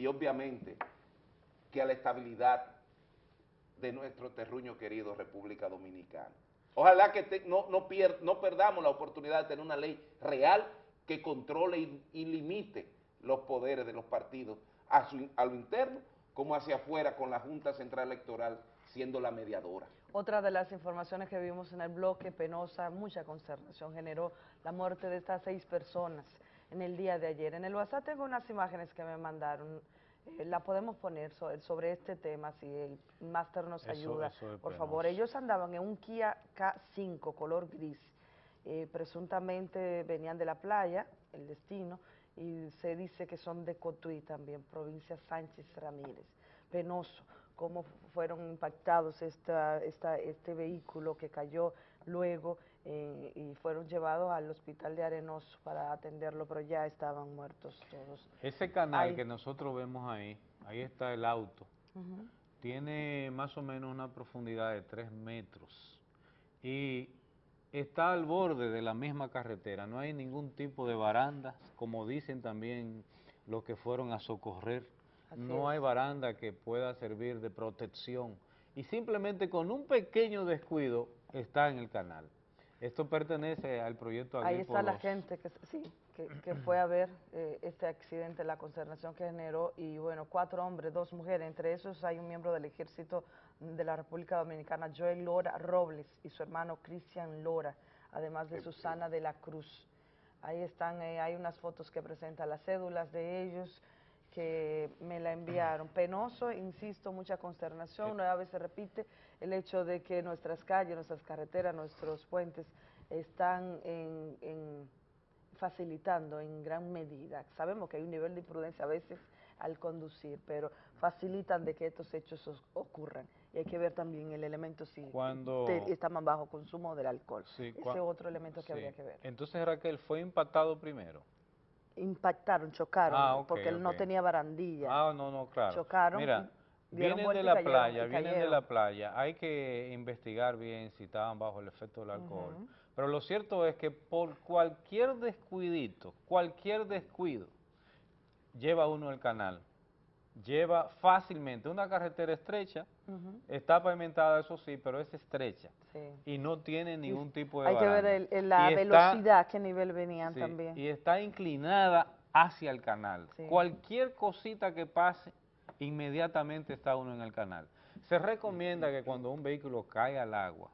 y obviamente que a la estabilidad de nuestro terruño querido República Dominicana. Ojalá que no, no, no, perdamos la oportunidad de tener una ley real que controle y, y limite los poderes de los partidos a, su, a lo interno como hacia afuera con la Junta Central Electoral siendo la mediadora. Otra de las informaciones que vimos en el bloque penosa, mucha consternación generó la muerte de estas seis personas en el día de ayer. En el WhatsApp tengo unas imágenes que me mandaron, eh, la podemos poner sobre, este tema, si el máster nos ayuda, por favor. Ellos andaban en un Kia K5 color gris, eh, presuntamente venían de la playa, el destino, y se dice que son de Cotuí también, provincia Sánchez Ramírez. Penoso cómo fueron impactados esta, esta, este vehículo que cayó luego eh, y fueron llevados al hospital de Arenoso para atenderlo, pero ya estaban muertos todos. Ese canal que nosotros vemos ahí, ahí está el auto, tiene más o menos una profundidad de 3 metros. Y está al borde de la misma carretera, no hay ningún tipo de baranda, como dicen también los que fueron a socorrer, no hay baranda que pueda servir de protección. Y simplemente con un pequeño descuido está en el canal. Esto pertenece al proyecto Agripo Ahí está la gente que, sí, que, fue a ver eh, este accidente, la consternación que generó, y bueno, cuatro hombres, dos mujeres, entre esos hay un miembro del ejército de la República Dominicana, Joel Lora Robles, y su hermano Cristian Lora, además de Susana de la Cruz. Ahí están, eh, hay unas fotos que presentan las cédulas de ellos, que me la enviaron. Penoso, insisto, mucha consternación, nueva vez se repite el hecho de que nuestras calles, nuestras carreteras, nuestros puentes están en, facilitando en gran medida. Sabemos que hay un nivel de imprudencia a veces al conducir, pero facilitan de que estos hechos os- ocurran. Y hay que ver también el elemento si Cuando- te- está más bajo consumo del alcohol. Sí, Ese otro elemento que Sí. habría que ver. Entonces Raquel fue impactado primero. Impactaron, chocaron, Ah, porque él no tenía barandilla. Ah, no, no, claro. Chocaron, Mira, vienen de la cayeron, playa, vienen de la playa. Hay que investigar bien si estaban bajo el efecto del alcohol. Pero lo cierto es que por cualquier descuidito, cualquier descuido, lleva uno el canal. Lleva fácilmente una carretera estrecha, está pavimentada, eso sí, pero es estrecha. Sí. Y no tiene ningún tipo de Hay que ver el- el- la Y está- velocidad, a qué nivel venían Sí, también. Y está inclinada hacia el canal. Sí. Cualquier cosita que pase, inmediatamente está uno en el canal. Se recomienda que cuando un vehículo cae al agua,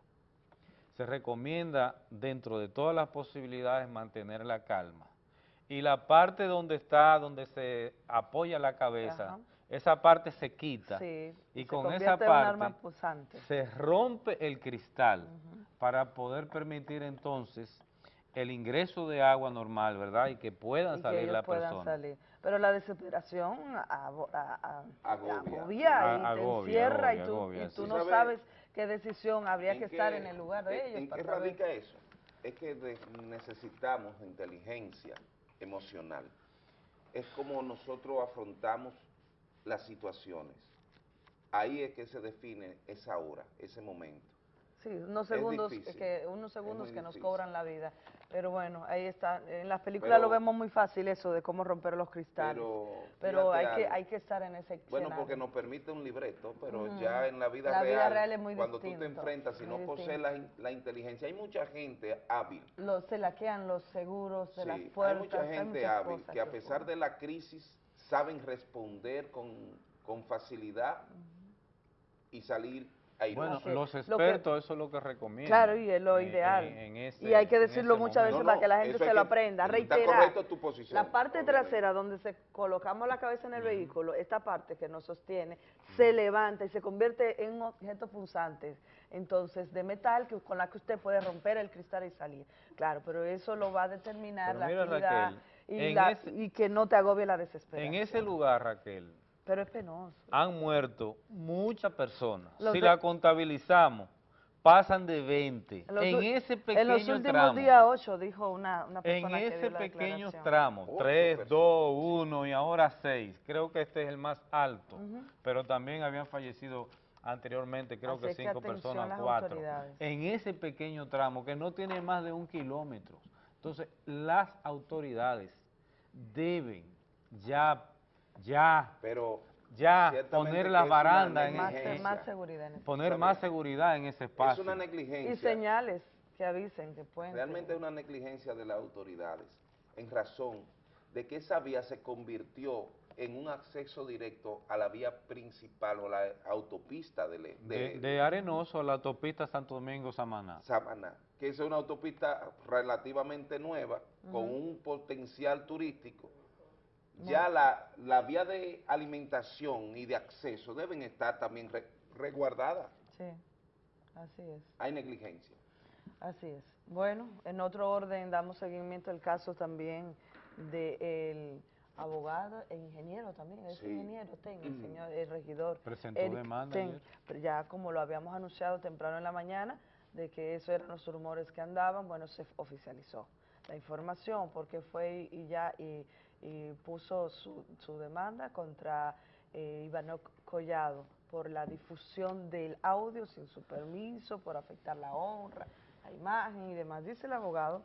se recomienda dentro de todas las posibilidades mantener la calma. Y la parte donde está, donde se apoya la cabeza, Ajá. Esa parte se quita. Sí, y se con esa en un parte se rompe el cristal para poder permitir entonces el ingreso de agua normal, ¿verdad? Y que puedan y salir que la puedan persona. salir. Pero la desesperación Agobia. agobia y te agobia, encierra y tú, agobia, y tú sí. no ¿Sabe sabes qué decisión habría ¿En que qué- estar en el lugar de en- ellos. ¿En para qué saber. radica eso? Es que de- necesitamos inteligencia emocional. Es como nosotros afrontamos las situaciones. Ahí es que se define esa hora, ese momento. Sí, unos segundos difícil, que unos segundos que nos cobran la vida. Pero bueno, ahí está. En las películas lo vemos muy fácil eso de cómo romper los cristales. Pero, Pero hay que hay que estar en ese Bueno, escenario. porque nos permite un libreto, pero ya en la vida La real, vida real es muy cuando tú te enfrentas, si no posees la, la inteligencia, hay mucha gente hábil, Los, se laquean los seguros de sí, las hay puertas. mucha gente hábil que a pesar de la crisis saben responder con, con facilidad y salir airosos. Bueno, los expertos eso es lo que recomiendan. Claro, y es lo en- ideal. en- en ese- y hay que decirlo muchas veces para que la gente se lo aprenda. está Reiterar. correcto tu posición, La parte obviamente. trasera donde se colocamos la cabeza en el vehículo, esta parte que nos sostiene, se levanta y se convierte en un objeto punzante. Entonces, de metal que, con la que usted puede romper el cristal y salir. Claro, pero eso lo va a determinar Pero la mira, actividad Raquel, y, en la- ese- y que no te agobie la desesperación. En ese lugar, Raquel, Pero es penoso. han muerto muchas personas. Los si de- la contabilizamos, pasan de 20. En los, En ese pequeño en los últimos tramo. días, ocho, dijo una, una En persona que ese dio la pequeño declaración. tramo, Ocho 3, 2, 1 y ahora 6, creo que este es el más alto, Ujú. pero también habían fallecido anteriormente, creo Así que es que 5 atención personas, las 4. autoridades. En ese pequeño tramo que no tiene más de un kilómetro. Entonces, las autoridades deben ya, ya, pero ya poner la baranda en Más, más seguridad en ese poner ¿Sabe? más seguridad en ese espacio. Es una negligencia. Y señales que avisen que pueden. Realmente es una negligencia de las autoridades, en razón de que esa vía se convirtió en un acceso directo a la vía principal o la autopista de, le- de, de- de Arenoso a la autopista Santo Domingo-Samaná. Samaná, que es una autopista relativamente nueva, con un potencial turístico. Ya la, la vía de alimentación y de acceso deben estar también re- resguardadas. Sí, así es. Hay negligencia. Así es. Bueno, en otro orden damos seguimiento al caso también del abogado e ingeniero también, es Sí. ingeniero, ten, el señor, el regidor. Presentó Eric demanda Ten, ayer. pero ya como lo habíamos anunciado temprano en la mañana, de que eso eran los rumores que andaban, bueno, se oficializó la información porque fue y, ya y, puso su, su demanda contra eh, Ivanok Collado por la difusión del audio sin su permiso, por afectar la honra, la imagen y demás. Dice el abogado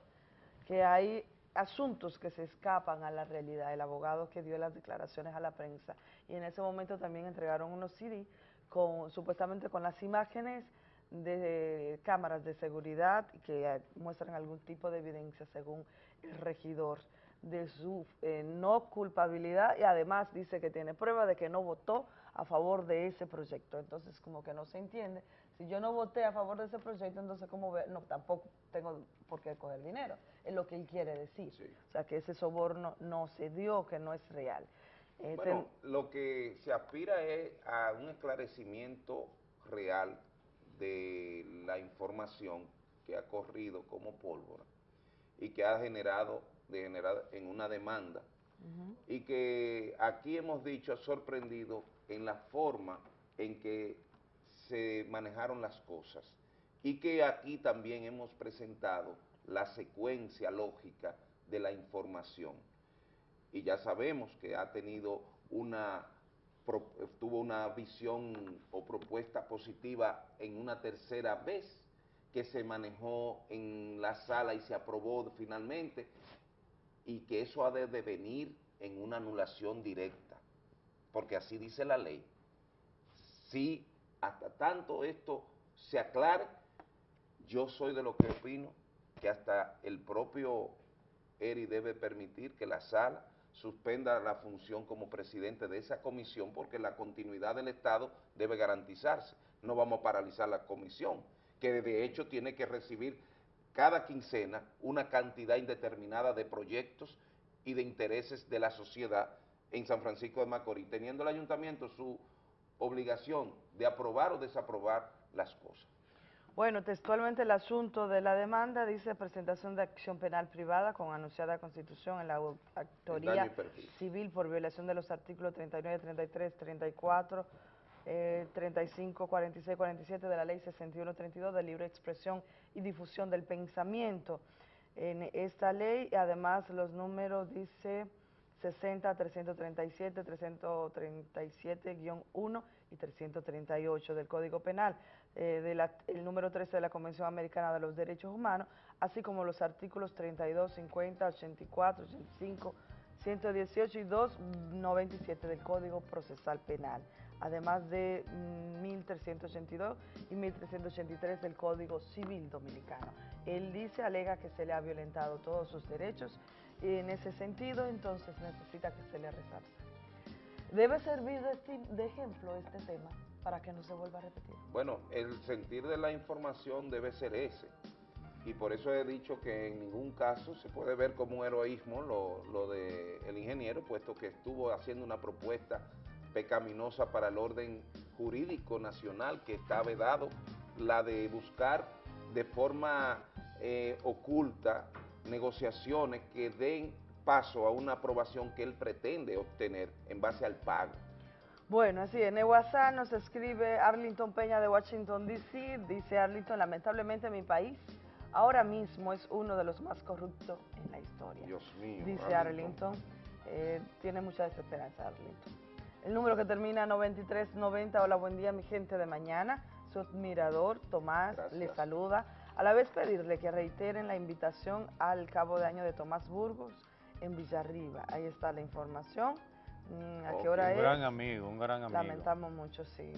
que hay asuntos que se escapan a la realidad. El abogado que dio las declaraciones a la prensa y en ese momento también entregaron unos CD con supuestamente con las imágenes de cámaras de seguridad que eh, muestran algún tipo de evidencia según el regidor de su eh, no culpabilidad y además dice que tiene prueba de que no votó a favor de ese proyecto. Entonces, como que no se entiende. Si yo no voté a favor de ese proyecto, entonces, ¿cómo ve? No, tampoco tengo por qué coger dinero. Es lo que él quiere decir. O sea, que ese soborno no se dio, que no es real. Eh, Bueno, lo que se aspira es a un esclarecimiento real de la información que ha corrido como pólvora y que ha generado degenerada en una demanda y que aquí hemos dicho ha sorprendido en la forma en que se manejaron las cosas y que aquí también hemos presentado la secuencia lógica de la información. Y ya sabemos que ha tenido una, tuvo una visión o propuesta positiva en una tercera vez que se manejó en la sala y se aprobó finalmente y que eso ha de devenir en una anulación directa, porque así dice la ley. Si hasta tanto esto se aclare, yo soy de lo que opino que hasta el propio ERI debe permitir que la sala suspenda la función como presidente de esa comisión porque la continuidad del Estado debe garantizarse. No vamos a paralizar la comisión, que de hecho tiene que recibir cada quincena una cantidad indeterminada de proyectos y de intereses de la sociedad en San Francisco de Macorís, teniendo el ayuntamiento su obligación de aprobar o desaprobar las cosas. Bueno, textualmente el asunto de la demanda dice presentación de acción penal privada con anunciada constitución en la autoría civil por violación de los artículos 39, 33, 34, eh, 35, 46, 47 de la ley 61, 32 de libre expresión y difusión del pensamiento. En esta ley, además, los números dice 60, 337, 337-1 y 338 del Código Penal, eh, de la- el número 13 de la Convención Americana de los Derechos Humanos, así como los artículos 32, 50, 84, 85, 118 y 297 del Código Procesal Penal, además de mm, 1382 y 1383 del Código Civil Dominicano. Él dice, alega que se le ha violentado todos sus derechos y en ese sentido entonces necesita que se le resarza. Debe servir de, de ejemplo este tema para que no se vuelva a repetir. Bueno, el sentir de la información debe ser ese. Y por eso he dicho que en ningún caso se puede ver como un heroísmo lo, lo del ingeniero, puesto que estuvo haciendo una propuesta pecaminosa para el orden jurídico nacional que está vedado, la de buscar de forma eh, oculta negociaciones que den paso a una aprobación que él pretende obtener en base al pago. Bueno, así en el WhatsApp nos escribe Arlington Peña de Washington, D.C. Dice Arlington, lamentablemente mi país ahora mismo es uno de los más corruptos en la historia. Dios mío. Dice Arlington, eh, tiene mucha desesperanza Arlington. El número que termina 9390, hola, buen día mi gente de mañana. Su admirador Tomás le saluda. A la vez pedirle que reiteren la invitación al cabo de año de Tomás Burgos en Villarriba. Ahí está la información. Mm, ¿A qué hora un es? gran amigo, un gran amigo. Lamentamos mucho, sí,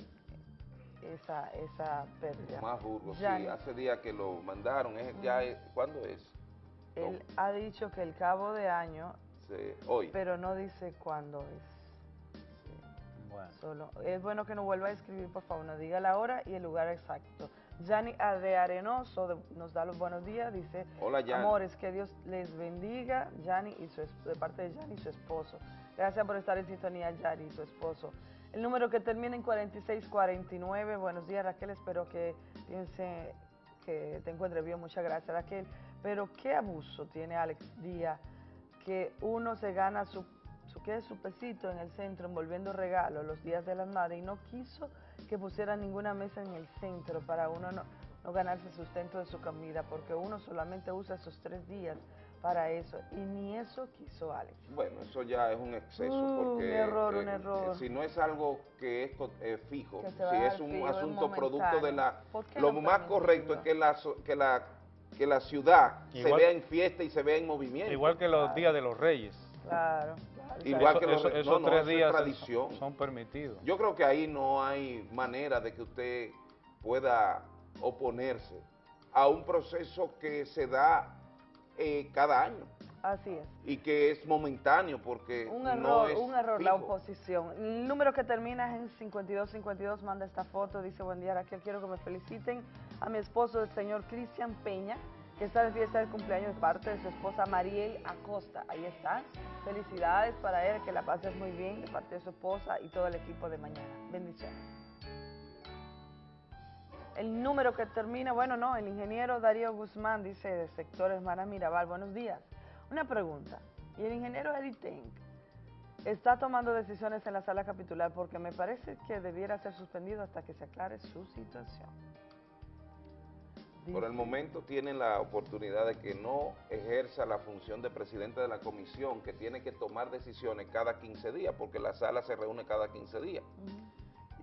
esa, esa pérdida. Más Burgos, sí, Yani, hace días que lo mandaron, es, ya es- ¿cuándo es? Él ha dicho que el cabo de año, Se- hoy. pero no dice cuándo es. Solo. Es bueno que nos vuelva a escribir, por favor, nos diga la hora y el lugar exacto. Yanni de Arenoso de- nos da los buenos días, dice, Hola, Yanni. amores, que Dios les bendiga, Yanni y su, es- de parte de Yanni y su esposo. Gracias por estar en sintonía, Yanni y su esposo. El número que termina en 4649, buenos días Raquel, espero que piense que te encuentre bien, muchas gracias Raquel. Pero qué abuso tiene Alex Díaz, que uno se gana su, su, ¿qué? su pesito en el centro envolviendo regalos los días de las madres y no quiso que pusiera ninguna mesa en el centro para uno no, no ganarse sustento de su comida, porque uno solamente usa esos tres días para eso y ni eso quiso Alex. Bueno, eso ya es un exceso Uh, porque un error, eh, un error. si no es algo que es co- eh, fijo, Que si es un fijo, asunto producto de la... ¿Por qué Lo no más correcto es que la, so- que la, que la ciudad se vea en fiesta y se vea en movimiento. Igual que los días de los reyes. Claro. Igual Eso- que los eso- esos no, tres días son- tradición. son permitidos. Yo creo que ahí no hay manera de que usted pueda oponerse a un proceso que se da eh, cada año Así es. y que es momentáneo porque Un no error, es un error la oposición. El número que termina en 5252 manda esta foto, dice, buen día Raquel, quiero que me feliciten a mi esposo, el señor Cristian Peña, que está de fiesta de cumpleaños de parte de su esposa Mariel Acosta. Ahí está. Felicidades para él, que la pases muy bien de parte de su esposa y todo el equipo de mañana. Bendiciones. El número que termina, bueno, no, el ingeniero Darío Guzmán dice de sector Hermana Mirabal, buenos días. Una pregunta, ¿y el ingeniero Eddie está tomando decisiones en la sala capitular? Porque me parece que debiera ser suspendido hasta que se aclare su situación. Por el momento tiene la oportunidad de que no ejerza la función de presidente de la comisión, que tiene que tomar decisiones cada 15 días, porque la sala se reúne cada 15 días.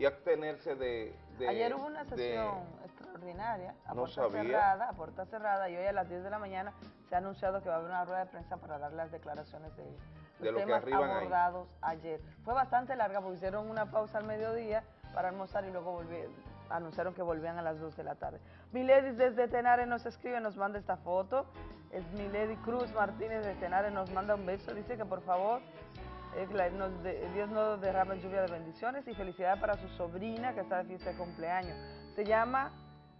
Y abstenerse de... de- Ayer hubo una de- sesión extraordinaria, a No puerta sabía. cerrada, a puerta cerrada, y hoy a las 10 de la mañana se ha anunciado que va a haber una rueda de prensa para dar las declaraciones de, los De lo que temas ahí. abordados ayer. Fue bastante larga, porque hicieron una pausa al mediodía para almorzar y luego volvieron, anunciaron que volvían a las 2 de la tarde. Milady desde Tenare nos escribe, nos manda esta foto, es Milady Cruz Martínez de Tenare, nos manda un beso, dice que por favor que nos de- Dios nos derrame lluvia de bendiciones y felicidades para su sobrina que está de fiesta de cumpleaños. Se llama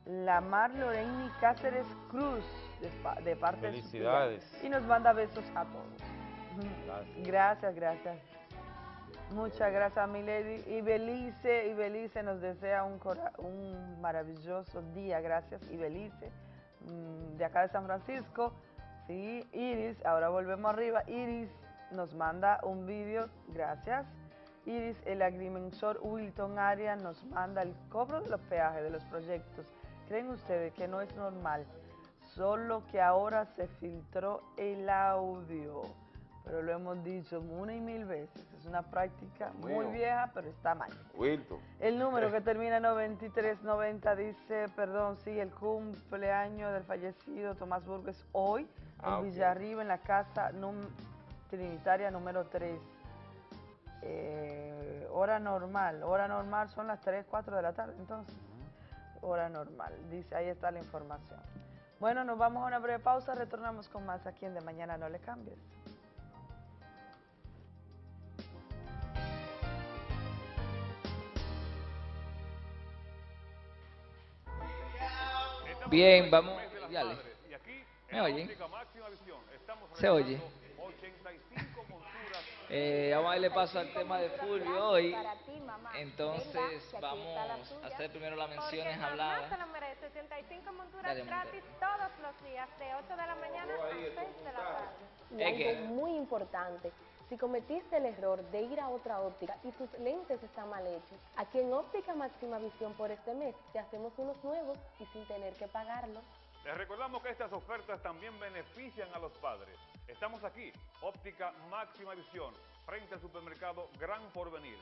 Lamar Loreni Cáceres Cruz, de, de parte de su. Felicidades. Y nos manda besos a todos. Gracias, gracias. Muchas gracias, mi lady. Y Belice, y Belice nos desea un, cora- un maravilloso día. Gracias, y Belice, mm, de acá de San Francisco. Sí, Iris, ahora volvemos arriba. Iris nos manda un vídeo, gracias. Iris, el agrimensor Wilton Arias nos manda el cobro de los peajes de los proyectos. ¿Creen ustedes que no es normal? Solo que ahora se filtró el audio. Pero lo hemos dicho una y mil veces. Es una práctica muy vieja, pero está mal. Wilton. El número que termina en 9390 dice, perdón, sí, el cumpleaños del fallecido Tomás Burgues hoy Ah, en. Villarriba, en la casa trinitaria número 3. Eh, hora normal, hora normal son las 3, 4 de la tarde, entonces. Hora normal, dice, ahí está la información. Bueno, nos vamos a una breve pausa, retornamos con más aquí en De Mañana No Le Cambies. Bien, vamos. Dale. ¿Me oyen? ¿Se oye? Eh, vamos a darle paso al tema de Fulvio hoy. Entonces, vamos a hacer primero las menciones Porque habladas. se lo merece. 65 monturas gratis todos los días, de 8 de la mañana a 6 de la tarde. Y Es que- algo muy importante, si cometiste el error de ir a otra óptica y tus lentes están mal hechos, aquí en Óptica Máxima Visión por este mes te hacemos unos nuevos y sin tener que pagarlos. Les recordamos que estas ofertas también benefician a los padres. Estamos aquí, Óptica Máxima Visión, frente al supermercado Gran Porvenir.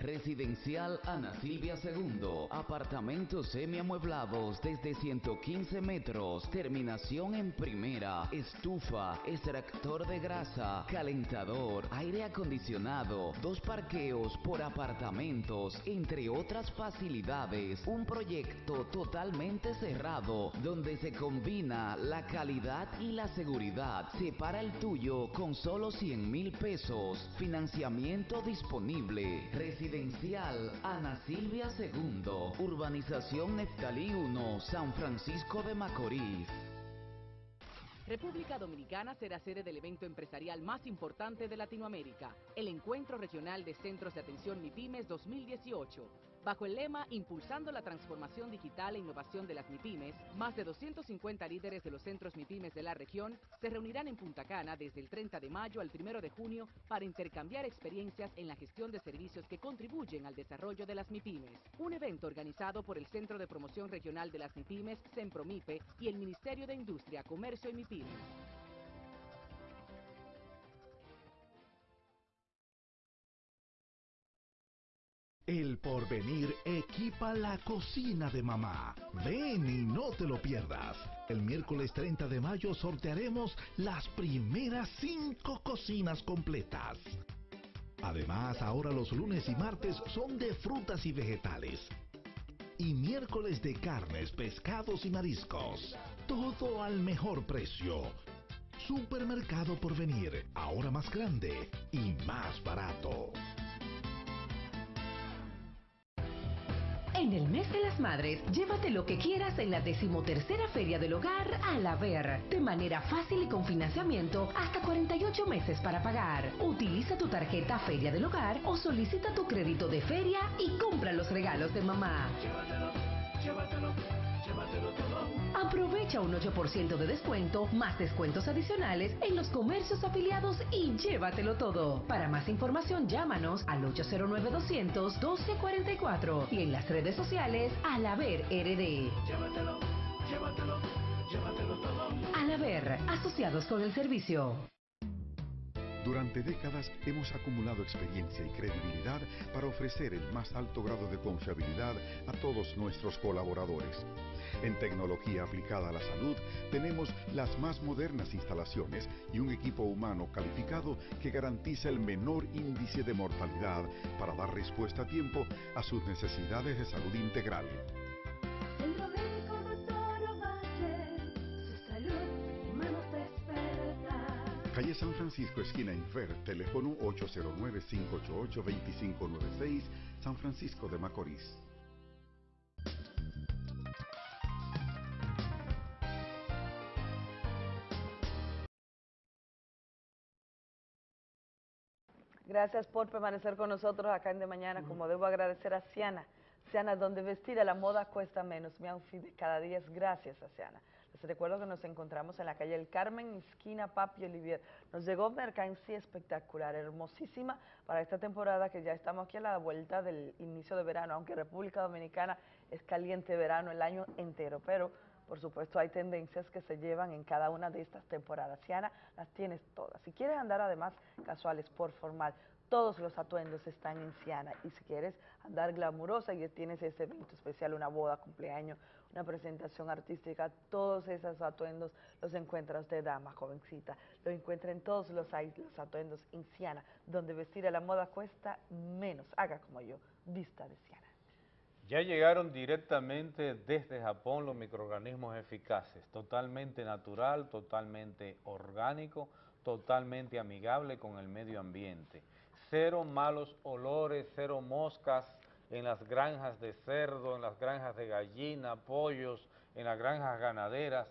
Residencial Ana Silvia II. Apartamentos semiamueblados desde 115 metros. Terminación en primera. Estufa, extractor de grasa, calentador, aire acondicionado, dos parqueos por apartamentos, entre otras facilidades. Un proyecto totalmente cerrado donde se combina la calidad y la seguridad. Separa el tuyo con solo 100 mil pesos. Financiamiento disponible. Residencial Ana Silvia II. Urbanización Neftalí 1, San Francisco de Macorís. República Dominicana será sede del evento empresarial más importante de Latinoamérica, el Encuentro Regional de Centros de Atención MIPIMES 2018. Bajo el lema Impulsando la transformación digital e innovación de las MIPIMES, más de 250 líderes de los centros MIPIMES de la región se reunirán en Punta Cana desde el 30 de mayo al 1 de junio para intercambiar experiencias en la gestión de servicios que contribuyen al desarrollo de las MIPIMES. Un evento organizado por el Centro de Promoción Regional de las MIPIMES, CEMPROMIPE, y el Ministerio de Industria, Comercio y MIPIMES. El porvenir equipa la cocina de mamá. Ven y no te lo pierdas. El miércoles 30 de mayo sortearemos las primeras cinco cocinas completas. Además, ahora los lunes y martes son de frutas y vegetales. Y miércoles de carnes, pescados y mariscos. Todo al mejor precio. Supermercado Porvenir, ahora más grande y más barato. En el mes de las madres, llévate lo que quieras en la decimotercera Feria del Hogar a la Ver. De manera fácil y con financiamiento hasta 48 meses para pagar. Utiliza tu tarjeta Feria del Hogar o solicita tu crédito de feria y compra los regalos de mamá. llévatelo, llévatelo todo. Aprovecha un 8% de descuento, más descuentos adicionales en los comercios afiliados y llévatelo todo. Para más información, llámanos al 809-200-1244 y en las redes sociales al haber RD. Llévatelo, llévatelo, llévatelo todo. Al haber, asociados con el servicio. Durante décadas hemos acumulado experiencia y credibilidad para ofrecer el más alto grado de confiabilidad a todos nuestros colaboradores. En tecnología aplicada a la salud tenemos las más modernas instalaciones y un equipo humano calificado que garantiza el menor índice de mortalidad para dar respuesta a tiempo a sus necesidades de salud integral. Calle San Francisco, esquina Infer, teléfono 809-588-2596, San Francisco de Macorís. Gracias por permanecer con nosotros acá en De Mañana, como debo agradecer a Ciana. Ciana, donde vestir a la moda cuesta menos. Mi outfit de cada día es gracias a Ciana. Recuerdo que nos encontramos en la calle El Carmen, esquina Papi Olivier. Nos llegó mercancía espectacular, hermosísima para esta temporada que ya estamos aquí a la vuelta del inicio de verano, aunque República Dominicana es caliente verano el año entero, pero por supuesto hay tendencias que se llevan en cada una de estas temporadas. Ciana, las tienes todas. Si quieres andar además casuales por formal, todos los atuendos están en Ciana. Y si quieres andar glamurosa y tienes ese evento especial, una boda, cumpleaños, una presentación artística, todos esos atuendos los encuentras de dama, jovencita. Lo encuentra en todos los, los atuendos en Ciana, donde vestir a la moda cuesta menos. Haga como yo, vista de Ciana. Ya llegaron directamente desde Japón los microorganismos eficaces, totalmente natural, totalmente orgánico, totalmente amigable con el medio ambiente. Cero malos olores, cero moscas en las granjas de cerdo, en las granjas de gallina, pollos, en las granjas ganaderas,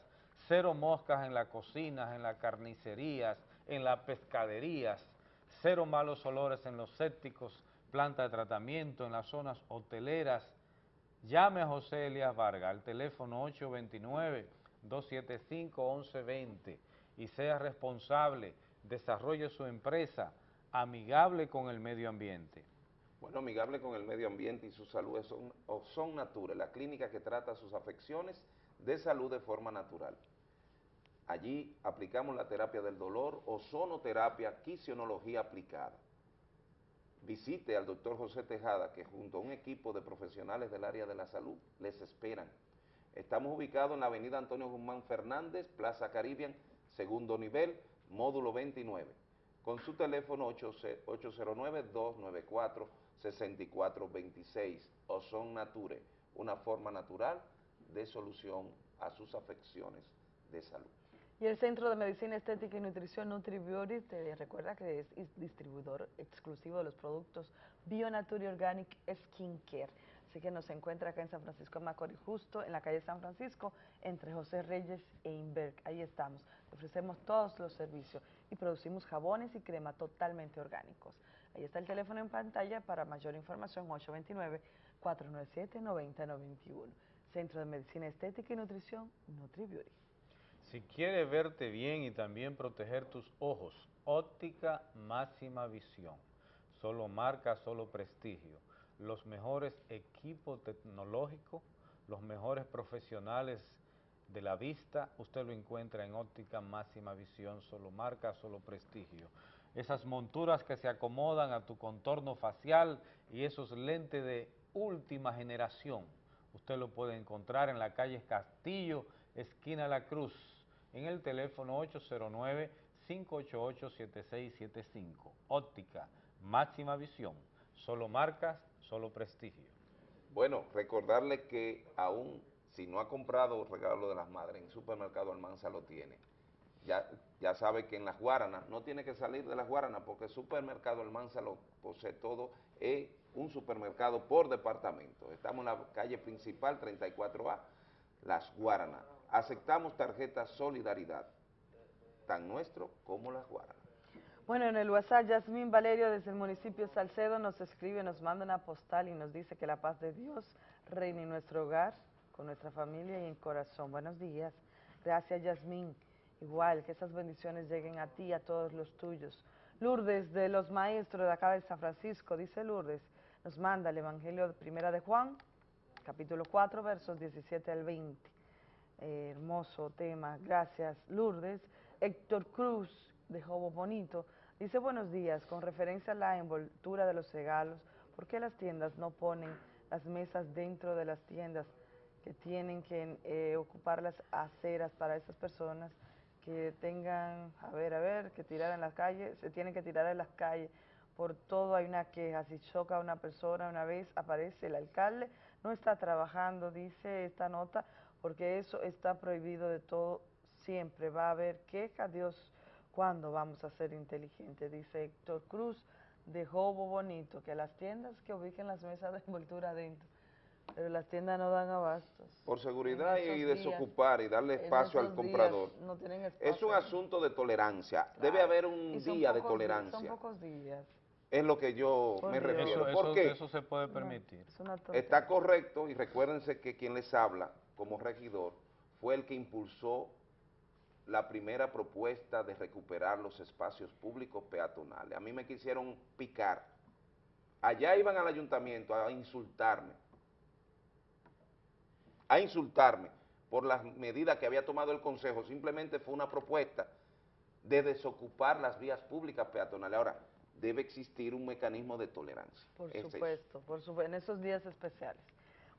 cero moscas en las cocinas, en las carnicerías, en las pescaderías, cero malos olores en los sépticos, planta de tratamiento, en las zonas hoteleras, Llame a José Elías Vargas al teléfono 829-275-1120 y sea responsable, desarrolle su empresa amigable con el medio ambiente. Bueno, amigable con el medio ambiente y su salud son, son Nature, la clínica que trata sus afecciones de salud de forma natural. Allí aplicamos la terapia del dolor, ozonoterapia, quisionología aplicada visite al doctor José Tejada, que junto a un equipo de profesionales del área de la salud les esperan. Estamos ubicados en la avenida Antonio Guzmán Fernández, Plaza Caribbean, segundo nivel, módulo 29, con su teléfono 809-294-6426, Ozon Nature, una forma natural de solución a sus afecciones de salud. Y el Centro de Medicina Estética y Nutrición NutriBeauty te recuerda que es distribuidor exclusivo de los productos BioNature Organic Skincare. Así que nos encuentra acá en San Francisco de Macorís, justo en la calle San Francisco, entre José Reyes e Inberg. Ahí estamos. Ofrecemos todos los servicios y producimos jabones y crema totalmente orgánicos. Ahí está el teléfono en pantalla para mayor información, 829-497-9091. Centro de Medicina Estética y Nutrición NutriBeauty. Si quieres verte bien y también proteger tus ojos, óptica máxima visión. Solo marca, solo prestigio. Los mejores equipos tecnológicos, los mejores profesionales de la vista, usted lo encuentra en óptica máxima visión, solo marca, solo prestigio. Esas monturas que se acomodan a tu contorno facial y esos lentes de última generación, usted lo puede encontrar en la calle Castillo, esquina La Cruz, en el teléfono 809-588-7675. Óptica, máxima visión, solo marcas, solo prestigio. Bueno, recordarle que aún si no ha comprado regalo de las madres, en supermercado Almanza lo tiene. Ya, ya sabe que en las Guaranas, no tiene que salir de las Guaranas porque el supermercado Almanza lo posee todo, es un supermercado por departamento. Estamos en la calle principal 34A, Las Guaranas Aceptamos tarjetas Solidaridad, tan nuestro como las Guaranas. Bueno, en el WhatsApp, Yasmín Valerio desde el municipio Salcedo nos escribe, nos manda una postal y nos dice que la paz de Dios reine en nuestro hogar, con nuestra familia y en corazón. Buenos días. Gracias, Yasmín. Igual, que esas bendiciones lleguen a ti y a todos los tuyos. Lourdes, de los maestros de acá de San Francisco, dice Lourdes, nos manda el Evangelio de Primera de Juan, capítulo 4, versos 17 al 20. Eh, hermoso tema, gracias Lourdes. Héctor Cruz, de Jobo Bonito, dice buenos días, con referencia a la envoltura de los regalos, ¿por qué las tiendas no ponen las mesas dentro de las tiendas que tienen que eh, ocupar las aceras para esas personas que tengan, a ver, a ver, que tirar en las calles, se tienen que tirar en las calles, por todo hay una queja, si choca a una persona una vez aparece el alcalde, no está trabajando, dice esta nota, porque eso está prohibido de todo, siempre va a haber queja, Dios, ¿cuándo vamos a ser inteligentes? Dice Héctor Cruz, de Jobo Bonito, que las tiendas que ubiquen las mesas de envoltura adentro, pero las tiendas no dan abastos. Por seguridad y desocupar y darle espacio al comprador. no tienen Es un asunto de tolerancia. Claro. Debe haber un día de días, tolerancia. Son pocos días. Es lo que yo Por me refiero. Eso, ¿Por eso- qué? eso se puede permitir. Es una tontería. Está correcto y recuérdense que quien les habla como regidor fue el que impulsó la primera propuesta de recuperar los espacios públicos peatonales. A mí me quisieron picar. Allá iban al ayuntamiento a insultarme. A insultarme por las medidas que había tomado el Consejo. Simplemente fue una propuesta de desocupar las vías públicas peatonales. Ahora, debe existir un mecanismo de tolerancia. Por es. supuesto, por supuesto, en esos días especiales.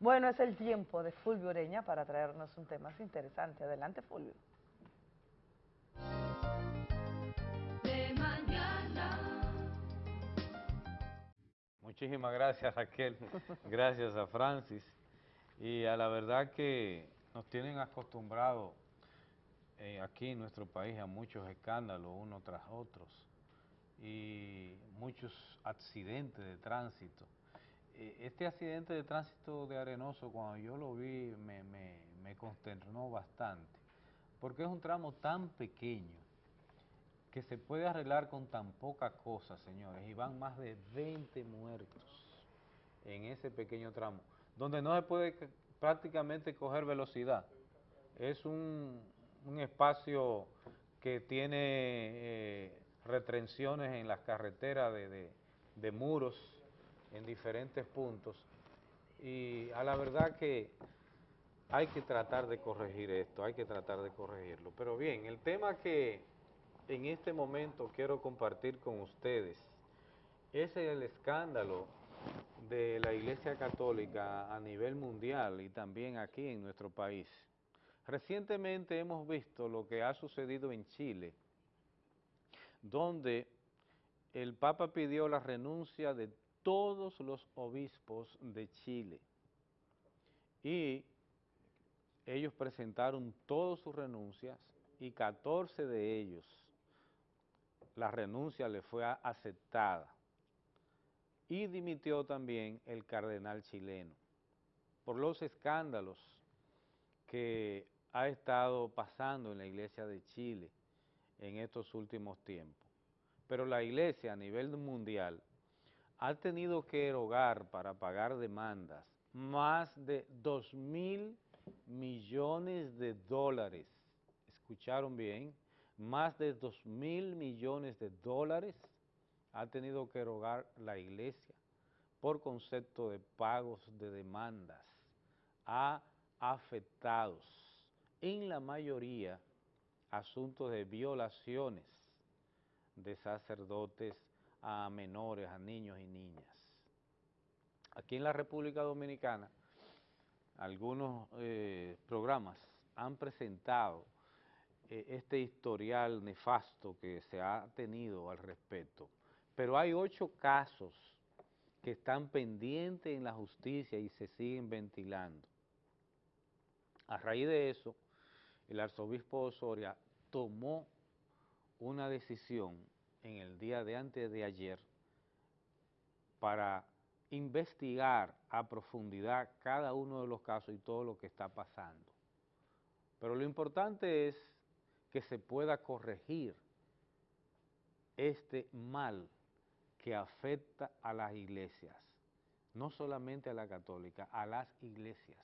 Bueno, es el tiempo de Fulvio Ureña para traernos un tema interesante. Adelante, Fulvio. De mañana. Muchísimas gracias Raquel, <laughs> gracias a Francis y a la verdad que nos tienen acostumbrados eh, aquí en nuestro país a muchos escándalos uno tras otros y muchos accidentes de tránsito. Eh, Este accidente de tránsito de Arenoso cuando yo lo vi me, me, me consternó bastante porque es un tramo tan pequeño que se puede arreglar con tan poca cosa, señores, y van más de 20 muertos en ese pequeño tramo, donde no se puede prácticamente coger velocidad. Es un, un espacio que tiene eh, retenciones en las carreteras de, de- de muros en diferentes puntos, y a la verdad que hay que tratar de corregir esto, hay que tratar de corregirlo. Pero bien, el tema que en este momento quiero compartir con ustedes es el escándalo de la Iglesia Católica a nivel mundial y también aquí en nuestro país. Recientemente hemos visto lo que ha sucedido en Chile, donde el Papa pidió la renuncia de todos los obispos de Chile y ellos presentaron todas sus renuncias y 14 de ellos la renuncia le fue aceptada y dimitió también el cardenal chileno por los escándalos que ha estado pasando en la iglesia de Chile en estos últimos tiempos. Pero la iglesia a nivel mundial ha tenido que erogar para pagar demandas más de 2 mil millones de dólares. ¿Escucharon bien? Más de 2 mil millones de dólares ha tenido que erogar la iglesia por concepto de pagos de demandas a afectados, en la mayoría asuntos de violaciones de sacerdotes a menores, a niños y niñas. Aquí en la República Dominicana, algunos eh, programas han presentado eh, este historial nefasto que se ha tenido al respecto, pero hay ocho casos que están pendientes en la justicia y se siguen ventilando. A raíz de eso, el arzobispo Osoria tomó una decisión en el día de antes de ayer para investigar a profundidad cada uno de los casos y todo lo que está pasando. Pero lo importante es que se pueda corregir este mal que afecta a las iglesias, no solamente a la católica, a las iglesias,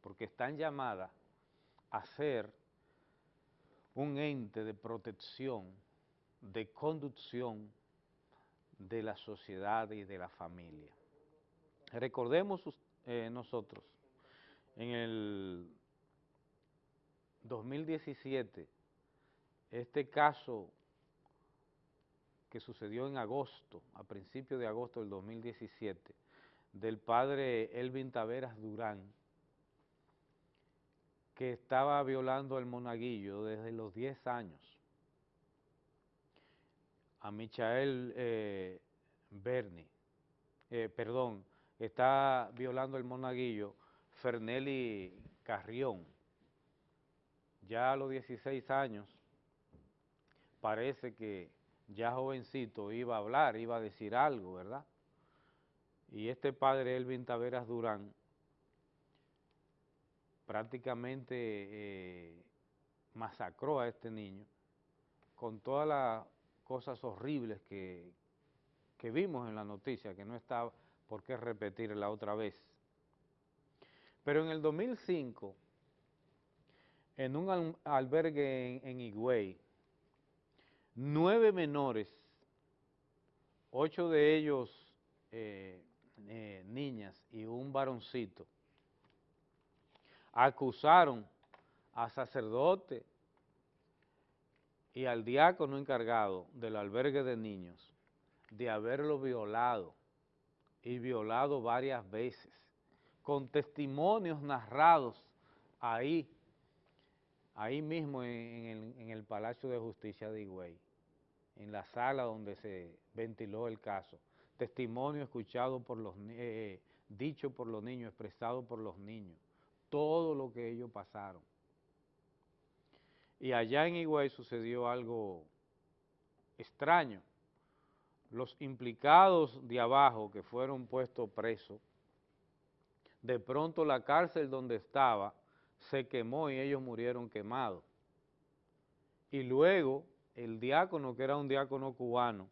porque están llamadas a ser un ente de protección, de conducción de la sociedad y de la familia. Recordemos eh, nosotros, en el 2017, este caso que sucedió en agosto, a principios de agosto del 2017, del padre Elvin Taveras Durán, que estaba violando al monaguillo desde los 10 años, a Michael eh, Berni, eh, perdón, está violando el monaguillo Fernelli Carrión, ya a los 16 años, parece que ya jovencito iba a hablar, iba a decir algo, ¿verdad? Y este padre, Elvin Taveras Durán, prácticamente eh, masacró a este niño con todas las cosas horribles que, que vimos en la noticia, que no está por qué repetirla otra vez. Pero en el 2005, en un albergue en, en Higüey, nueve menores, ocho de ellos eh, eh, niñas y un varoncito, acusaron a sacerdote y al diácono encargado del albergue de niños de haberlo violado y violado varias veces, con testimonios narrados ahí ahí mismo en, el, Palacio de Justicia de Higüey, en la sala donde se ventiló el caso. Testimonio escuchado por los, eh, dicho por los niños, expresado por los niños, todo lo que ellos pasaron. Y allá en Higüey sucedió algo extraño. Los implicados de abajo que fueron puestos presos, de pronto la cárcel donde estaba se quemó y ellos murieron quemados. Y luego el diácono, que era un diácono cubano,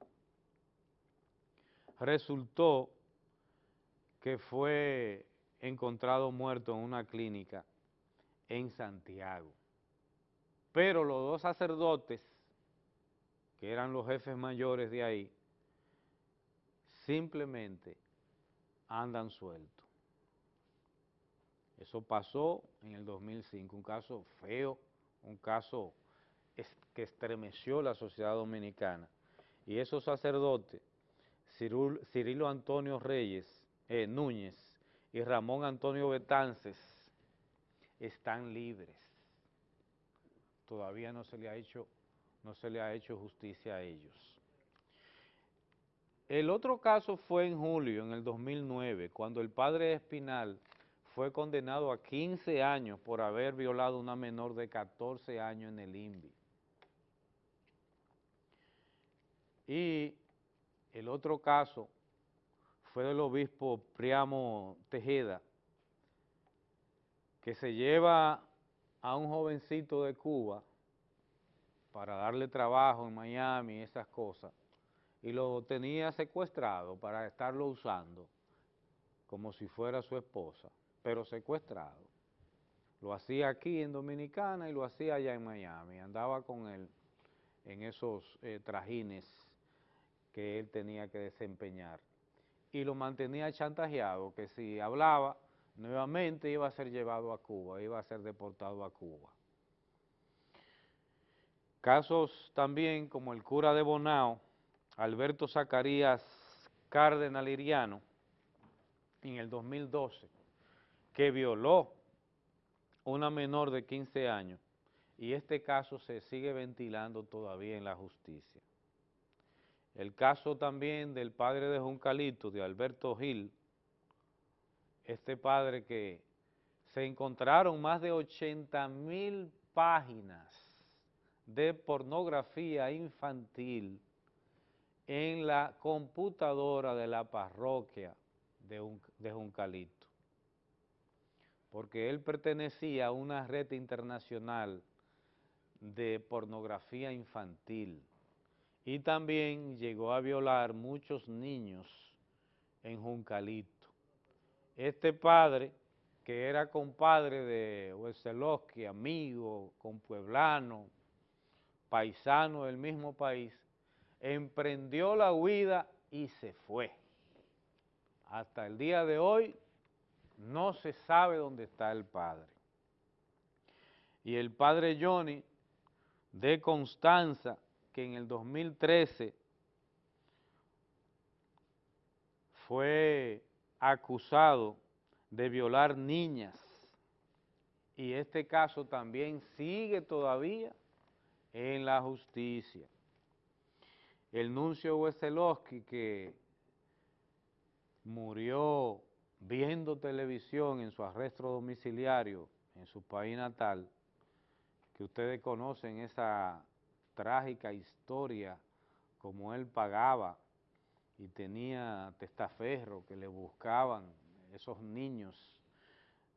resultó que fue encontrado muerto en una clínica en Santiago. Pero los dos sacerdotes, que eran los jefes mayores de ahí, simplemente andan sueltos. Eso pasó en el 2005, un caso feo, un caso que estremeció la sociedad dominicana. Y esos sacerdotes, Cirilo Antonio Reyes, eh, Núñez y Ramón Antonio Betances, están libres. Todavía no se le ha hecho, no se le ha hecho justicia a ellos. El otro caso fue en julio, en el 2009, cuando el padre Espinal fue condenado a 15 años por haber violado a una menor de 14 años en el INVI. Y el otro caso fue del obispo Priamo Tejeda, que se lleva a un jovencito de Cuba para darle trabajo en Miami y esas cosas, y lo tenía secuestrado para estarlo usando como si fuera su esposa pero secuestrado. Lo hacía aquí en Dominicana y lo hacía allá en Miami. Andaba con él en esos eh, trajines que él tenía que desempeñar. Y lo mantenía chantajeado, que si hablaba, nuevamente iba a ser llevado a Cuba, iba a ser deportado a Cuba. Casos también como el cura de Bonao, Alberto Zacarías Cárdenas Liriano, en el 2012, que violó una menor de 15 años. Y este caso se sigue ventilando todavía en la justicia. El caso también del padre de Juncalito, de Alberto Gil, este padre que se encontraron más de 80 mil páginas de pornografía infantil en la computadora de la parroquia de, Juncalito porque él pertenecía a una red internacional de pornografía infantil y también llegó a violar muchos niños en Juncalito. Este padre que era compadre de Weselowski, amigo, compueblano, paisano del mismo país, emprendió la huida y se fue. Hasta el día de hoy no se sabe dónde está el padre. Y el padre Johnny de Constanza, que en el 2013 fue acusado de violar niñas y este caso también sigue todavía en la justicia. El nuncio Weselowski que murió viendo televisión en su arresto domiciliario en su país natal, que ustedes conocen esa trágica historia, como él pagaba y tenía testaferro que le buscaban esos niños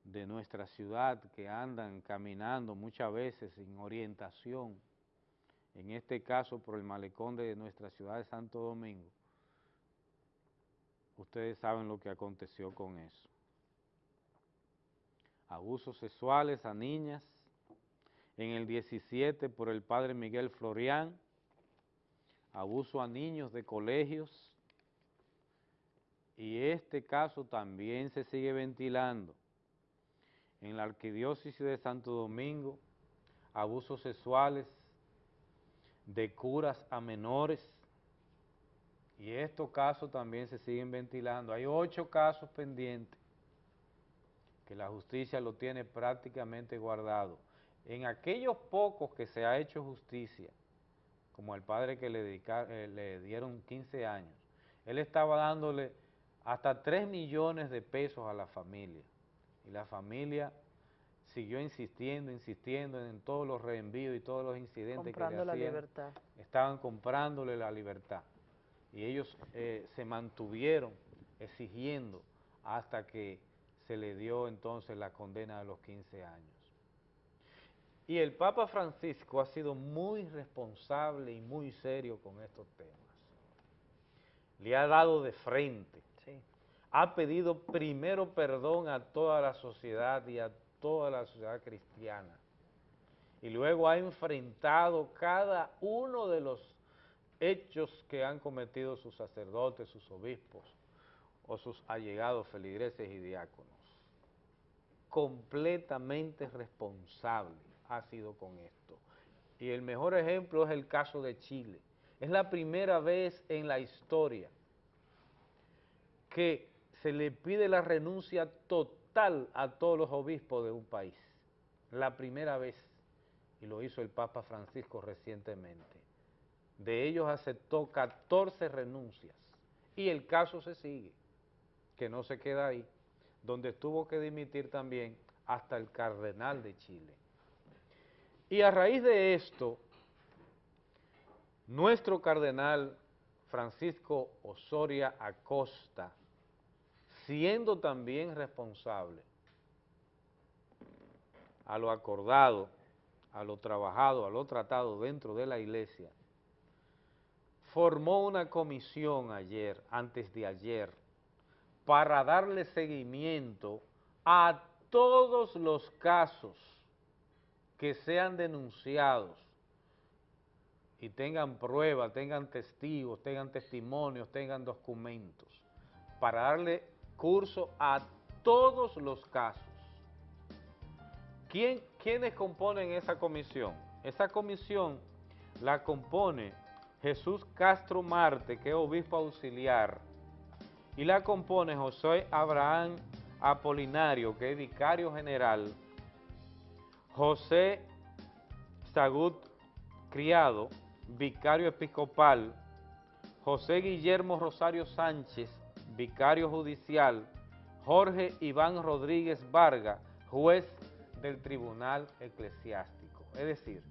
de nuestra ciudad que andan caminando muchas veces sin orientación, en este caso por el malecón de nuestra ciudad de Santo Domingo, ustedes saben lo que aconteció con eso. Abusos sexuales a niñas, en el 17 por el padre Miguel Florián, abuso a niños de colegios, y este caso también se sigue ventilando. En la arquidiócesis de Santo Domingo, abusos sexuales de curas a menores, y estos casos también se siguen ventilando. Hay ocho casos pendientes que la justicia lo tiene prácticamente guardado. En aquellos pocos que se ha hecho justicia, como el padre que le, eh, le dieron 15 años, él estaba dándole hasta 3 millones de pesos a la familia. Y la familia siguió insistiendo, insistiendo en todos los reenvíos y todos los incidentes que le hacían. la libertad. Estaban comprándole la libertad. Y ellos eh, se mantuvieron exigiendo hasta que se le dio entonces la condena de los 15 años. Y el Papa Francisco ha sido muy responsable y muy serio con estos temas. Le ha dado de frente ha pedido primero perdón a toda la sociedad y a toda la sociedad cristiana. Y luego ha enfrentado cada uno de los hechos que han cometido sus sacerdotes, sus obispos o sus allegados feligreses y diáconos. Completamente responsable ha sido con esto. Y el mejor ejemplo es el caso de Chile. Es la primera vez en la historia que se le pide la renuncia total a todos los obispos de un país. La primera vez, y lo hizo el Papa Francisco recientemente. De ellos aceptó 14 renuncias y el caso se sigue, que no se queda ahí, donde tuvo que dimitir también hasta el cardenal de Chile. Y a raíz de esto, nuestro cardenal Francisco Osoria Acosta, siendo también responsable a lo acordado, a lo trabajado, a lo tratado dentro de la iglesia, formó una comisión ayer, antes de ayer, para darle seguimiento a todos los casos que sean denunciados y tengan pruebas, tengan testigos, tengan testimonios, tengan documentos, para darle curso a todos los casos. ¿Quién, ¿Quiénes componen esa comisión? Esa comisión la compone Jesús Castro Marte, que es obispo auxiliar, y la compone José Abraham Apolinario, que es vicario general, José Sagut Criado, vicario episcopal, José Guillermo Rosario Sánchez, vicario judicial, Jorge Iván Rodríguez Vargas, juez del Tribunal Eclesiástico. Es decir,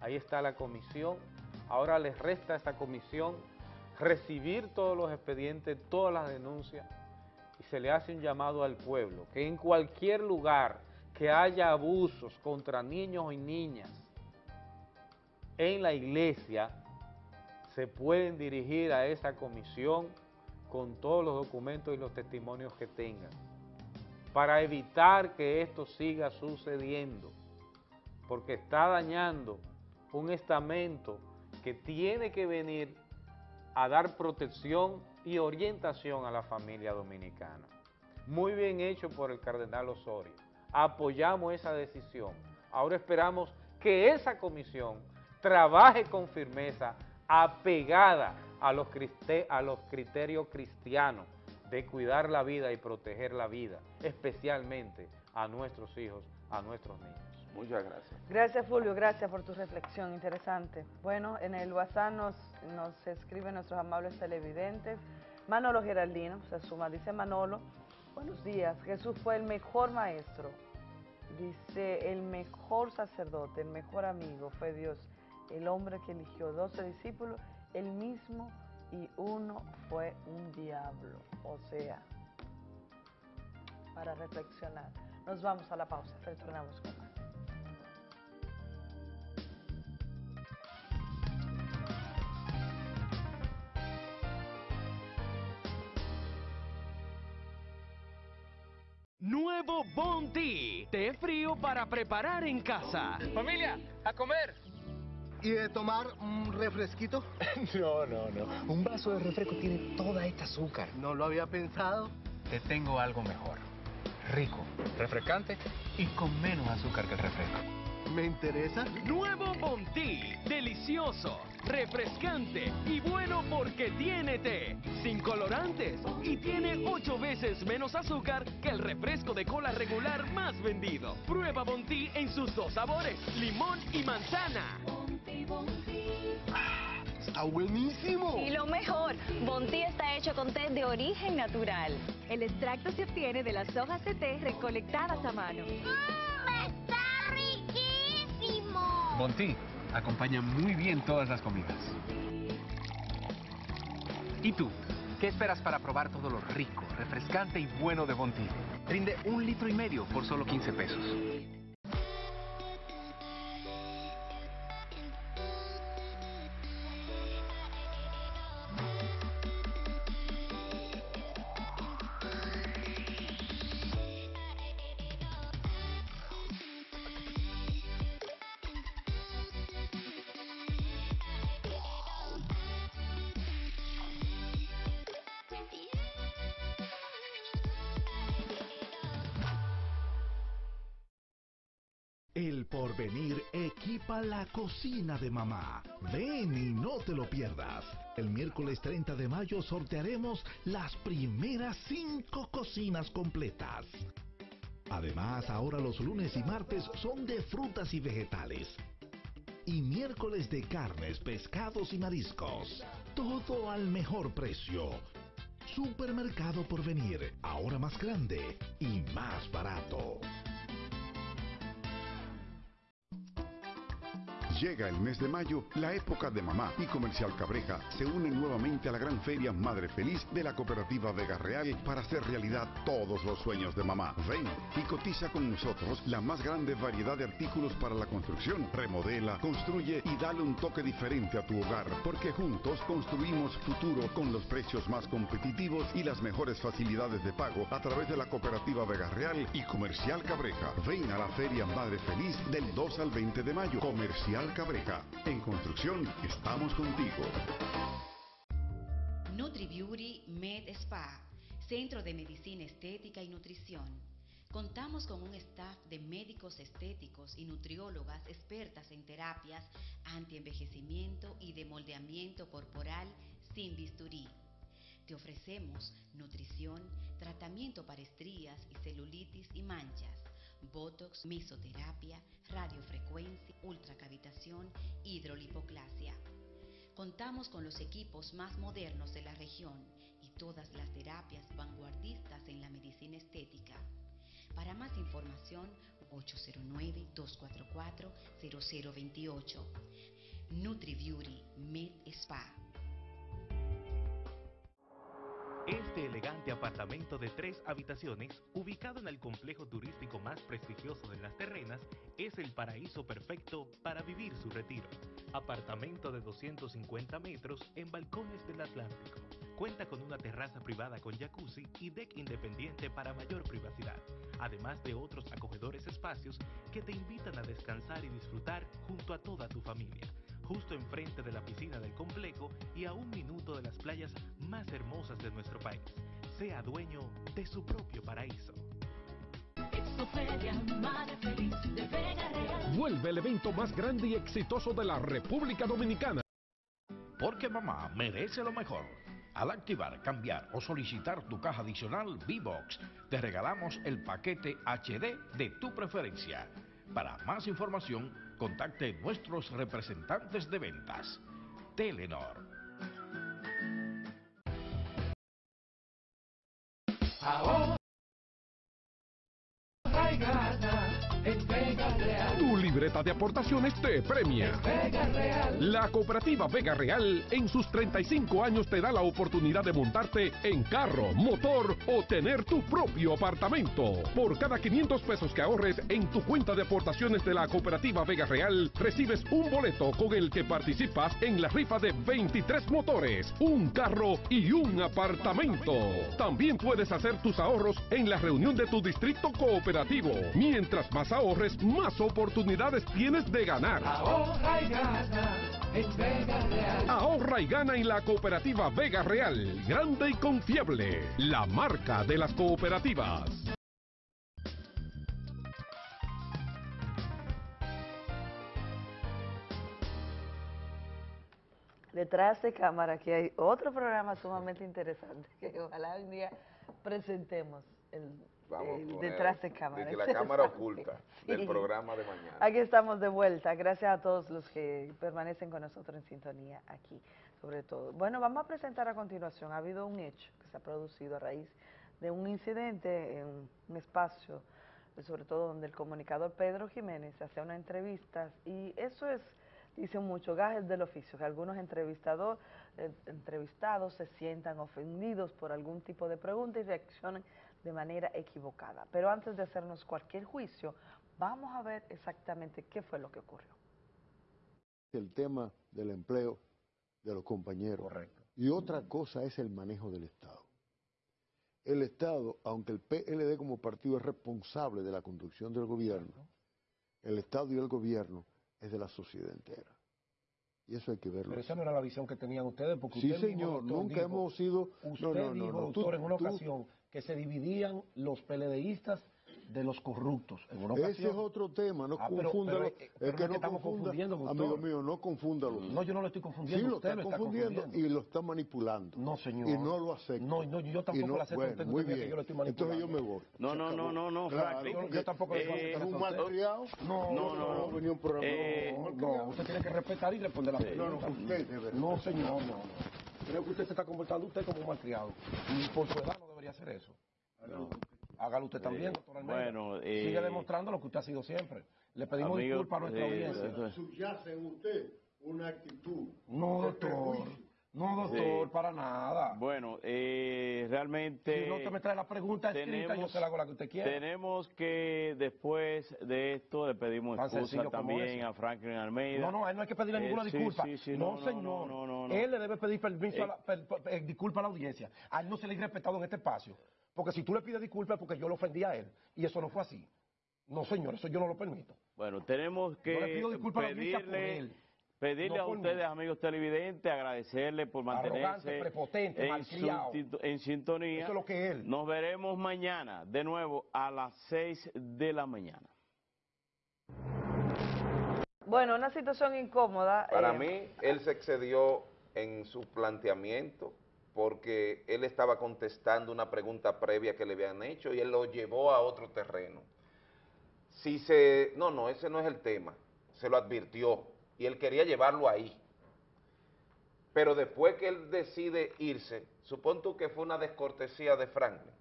ahí está la comisión, ahora les resta a esta comisión recibir todos los expedientes, todas las denuncias, y se le hace un llamado al pueblo, que en cualquier lugar que haya abusos contra niños y niñas en la iglesia, se pueden dirigir a esa comisión con todos los documentos y los testimonios que tengan. para evitar que esto siga sucediendo, porque está dañando un estamento que tiene que venir a dar protección y orientación a la familia dominicana. Muy bien hecho por el cardenal Osorio. Apoyamos esa decisión. Ahora esperamos que esa comisión trabaje con firmeza apegada a los, a los criterios cristianos de cuidar la vida y proteger la vida, especialmente a nuestros hijos, a nuestros niños. Muchas gracias. Gracias Fulvio, gracias por tu reflexión, interesante. Bueno, en el WhatsApp nos, nos escriben nuestros amables televidentes. Manolo Geraldino se suma, dice Manolo, buenos días, Jesús fue el mejor maestro, dice el mejor sacerdote, el mejor amigo, fue Dios, el hombre que eligió 12 discípulos, el mismo y uno fue un diablo. O sea, para reflexionar. Nos vamos a la pausa, retornamos con más. Nuevo Bounty, té frío para preparar en casa. Familia, a comer. ¿Y de tomar un refresquito? <laughs> No, no, no. Un vaso de refresco tiene toda esta azúcar. No lo había pensado. Te tengo algo mejor. Rico, refrescante y con menos azúcar que el refresco. ¿Me interesa? Nuevo Bontí. Delicioso, refrescante y bueno porque tiene té. Sin colorantes. Y tiene ocho veces menos azúcar que el refresco de cola regular más vendido. Prueba Bontí en sus dos sabores, limón y manzana. Está buenísimo. Y lo mejor, Bontí está hecho con té de origen natural. El extracto se obtiene de las hojas de té recolectadas a mano. ¡Está Bontí acompaña muy bien todas las comidas. ¿Y tú? ¿Qué esperas para probar todo lo rico, refrescante y bueno de Bontí? Rinde un litro y medio por solo 15 pesos. Porvenir equipa la cocina de mamá. Ven y no te lo pierdas. El miércoles 30 de mayo sortearemos las primeras cinco cocinas completas. Además, ahora los lunes y martes son de frutas y vegetales. Y miércoles de carnes, pescados y mariscos. Todo al mejor precio. Supermercado Porvenir, ahora más grande y más barato. Llega el mes de mayo, la época de mamá y Comercial Cabreja se unen nuevamente a la gran feria Madre Feliz de la cooperativa Vega Real para hacer realidad todos los sueños de mamá. Ven y cotiza con nosotros la más grande variedad de artículos para la construcción. Remodela, construye y dale un toque diferente a tu hogar, porque juntos construimos futuro con los precios más competitivos y las mejores facilidades de pago a través de la cooperativa Vega Real y Comercial Cabreja. Ven a la feria Madre Feliz del 2 al 20 de mayo. Comercial Cabreja. En construcción estamos contigo. NutriBeauty Med Spa, Centro de Medicina Estética y Nutrición. Contamos con un staff de médicos estéticos y nutriólogas expertas en terapias antienvejecimiento y de moldeamiento corporal sin bisturí. Te ofrecemos nutrición, tratamiento para estrías y celulitis y manchas, botox, mesoterapia, radiofrecuencia, ultracavitación, hidrolipoclasia. Contamos con los equipos más modernos de la región y todas las terapias vanguardistas en la medicina estética. Para más información, 809-244-0028. NutriBeauty Med Spa. Este elegante apartamento de tres habitaciones, ubicado en el complejo turístico más prestigioso de las terrenas, es el paraíso perfecto para vivir su retiro. Apartamento de 250 metros en balcones del Atlántico, Cuenta con una terraza privada con jacuzzi y deck independiente para mayor privacidad, además de otros acogedores espacios que te invitan a descansar y disfrutar junto a toda tu familia, justo enfrente de la piscina del complejo y a un minuto de las playas más hermosas de nuestro país. Sea dueño de su propio paraíso. Vuelve el evento más grande y exitoso de la República Dominicana. Porque mamá merece lo mejor. Al activar, cambiar o solicitar tu caja adicional V-Box, te regalamos el paquete HD de tu preferencia. Para más información, contacte nuestros representantes de ventas. Telenor. Libreta de aportaciones te premia. Vega Real. La cooperativa Vega Real en sus 35 años te da la oportunidad de montarte en carro, motor o tener tu propio apartamento. Por cada 500 pesos que ahorres en tu cuenta de aportaciones de la cooperativa Vega Real, recibes un boleto con el que participas en la rifa de 23 motores, un carro y un apartamento. También puedes hacer tus ahorros en la reunión de tu distrito cooperativo. Mientras más ahorres, más oportunidades tienes de ganar. Ahorra y gana en Vega Real. Ahorra y gana en la cooperativa Vega Real, grande y confiable, la marca de las cooperativas. Detrás de cámara aquí hay otro programa sumamente interesante que ojalá un día presentemos el, Vamos el detrás de cámara. de que <laughs> la cámara oculta del Sí. programa de mañana. Aquí estamos de vuelta. Gracias a todos los que permanecen con nosotros en sintonía aquí, sobre todo. Bueno, vamos a presentar a continuación. Ha habido un hecho que se ha producido a raíz de un incidente en un espacio, sobre todo donde el comunicador Pedro Jiménez hacía unas entrevistas y eso es, dicen mucho, gajes del oficio, que algunos entrevistador, eh, entrevistados se sientan ofendidos por algún tipo de pregunta y reaccionan de manera equivocada. Pero antes de hacernos cualquier juicio, vamos a ver exactamente qué fue lo que ocurrió. el tema del empleo de los compañeros. Correcto. Y otra cosa es el manejo del Estado. El Estado, aunque el PLD como partido es responsable de la conducción del gobierno, el Estado y el gobierno es de la sociedad entera. Y eso hay que verlo. Pero esa no era la visión que tenían ustedes, porque Sí, usted mismo, señor, doctor, nunca dijo- hemos sido... Usted no, no, no, dijo, no, doctor, tú- en una tú- ocasión que se dividían los PLDistas de los corruptos. En una Ese ocasión. es otro tema, no Ah, pero- confúndalo. pero, eh, pero es que es que no estamos confunda, confundiendo, doctor. amigo mío, no confúndalo. No, yo no lo estoy confundiendo, Sí, lo usted está lo está confundiendo, confundiendo. y lo está manipulando. No, señor. Y no lo acepto. No, no, yo tampoco no- lo acepto, Bueno, usted muy tenía que bien. yo lo estoy Entonces yo manipulando. me voy. No, no, no, no, no, Claro, Franklin. Yo, yo tampoco le Eh, contestar un a usted. malcriado. No, No, no, no, venía un programa. Eh, no, usted tiene que respetar y responder la pregunta. No, no, usted, de verdad. No, señor, no. no. Creo que usted se está comportando usted como un malcriado. Y por su edad no debería hacer eso. Hágalo usted también, Eh, doctor Almeida. bueno, eh, Sigue demostrando lo que usted ha sido siempre. Le pedimos Amigo, disculpas a nuestra eh, audiencia. Subyace en usted una actitud. No, doctor. prejuicio. No, doctor, Sí. para nada. Bueno, eh, realmente... Si no te me trae la pregunta escrita, yo se la hago la que usted quiera. Tenemos que, después de esto, le pedimos Tan excusa también a Franklin Almeida. No, no, a él no hay que pedirle Eh, ninguna sí, disculpa. sí, no, no, no, señor. no, no, no. Él le debe pedir permiso, Eh. a la, per- per- eh, disculpa a la audiencia. A él no se le ha respetado en este espacio. Porque si tú le pides disculpas es porque yo lo ofendí a él. Y eso no fue así. No, señor, eso yo no lo permito. Bueno, tenemos que Yo le pido disculpas a la audiencia por pedirle, él, pedirle no a mí. ustedes, amigos televidentes, agradecerle por mantenerse prepotente, en, su- en sintonía. Eso es lo que es él. Nos veremos mañana, de nuevo, a las 6 de la mañana. Bueno, una situación incómoda. Para eh, mí, él se excedió en su planteamiento porque él estaba contestando una pregunta previa que le habían hecho y él lo llevó a otro terreno. Si se... No, no, ese no es el tema. Se lo advirtió y él quería llevarlo ahí. Pero después que él decide irse, supón tú que fue una descortesía de Franklin,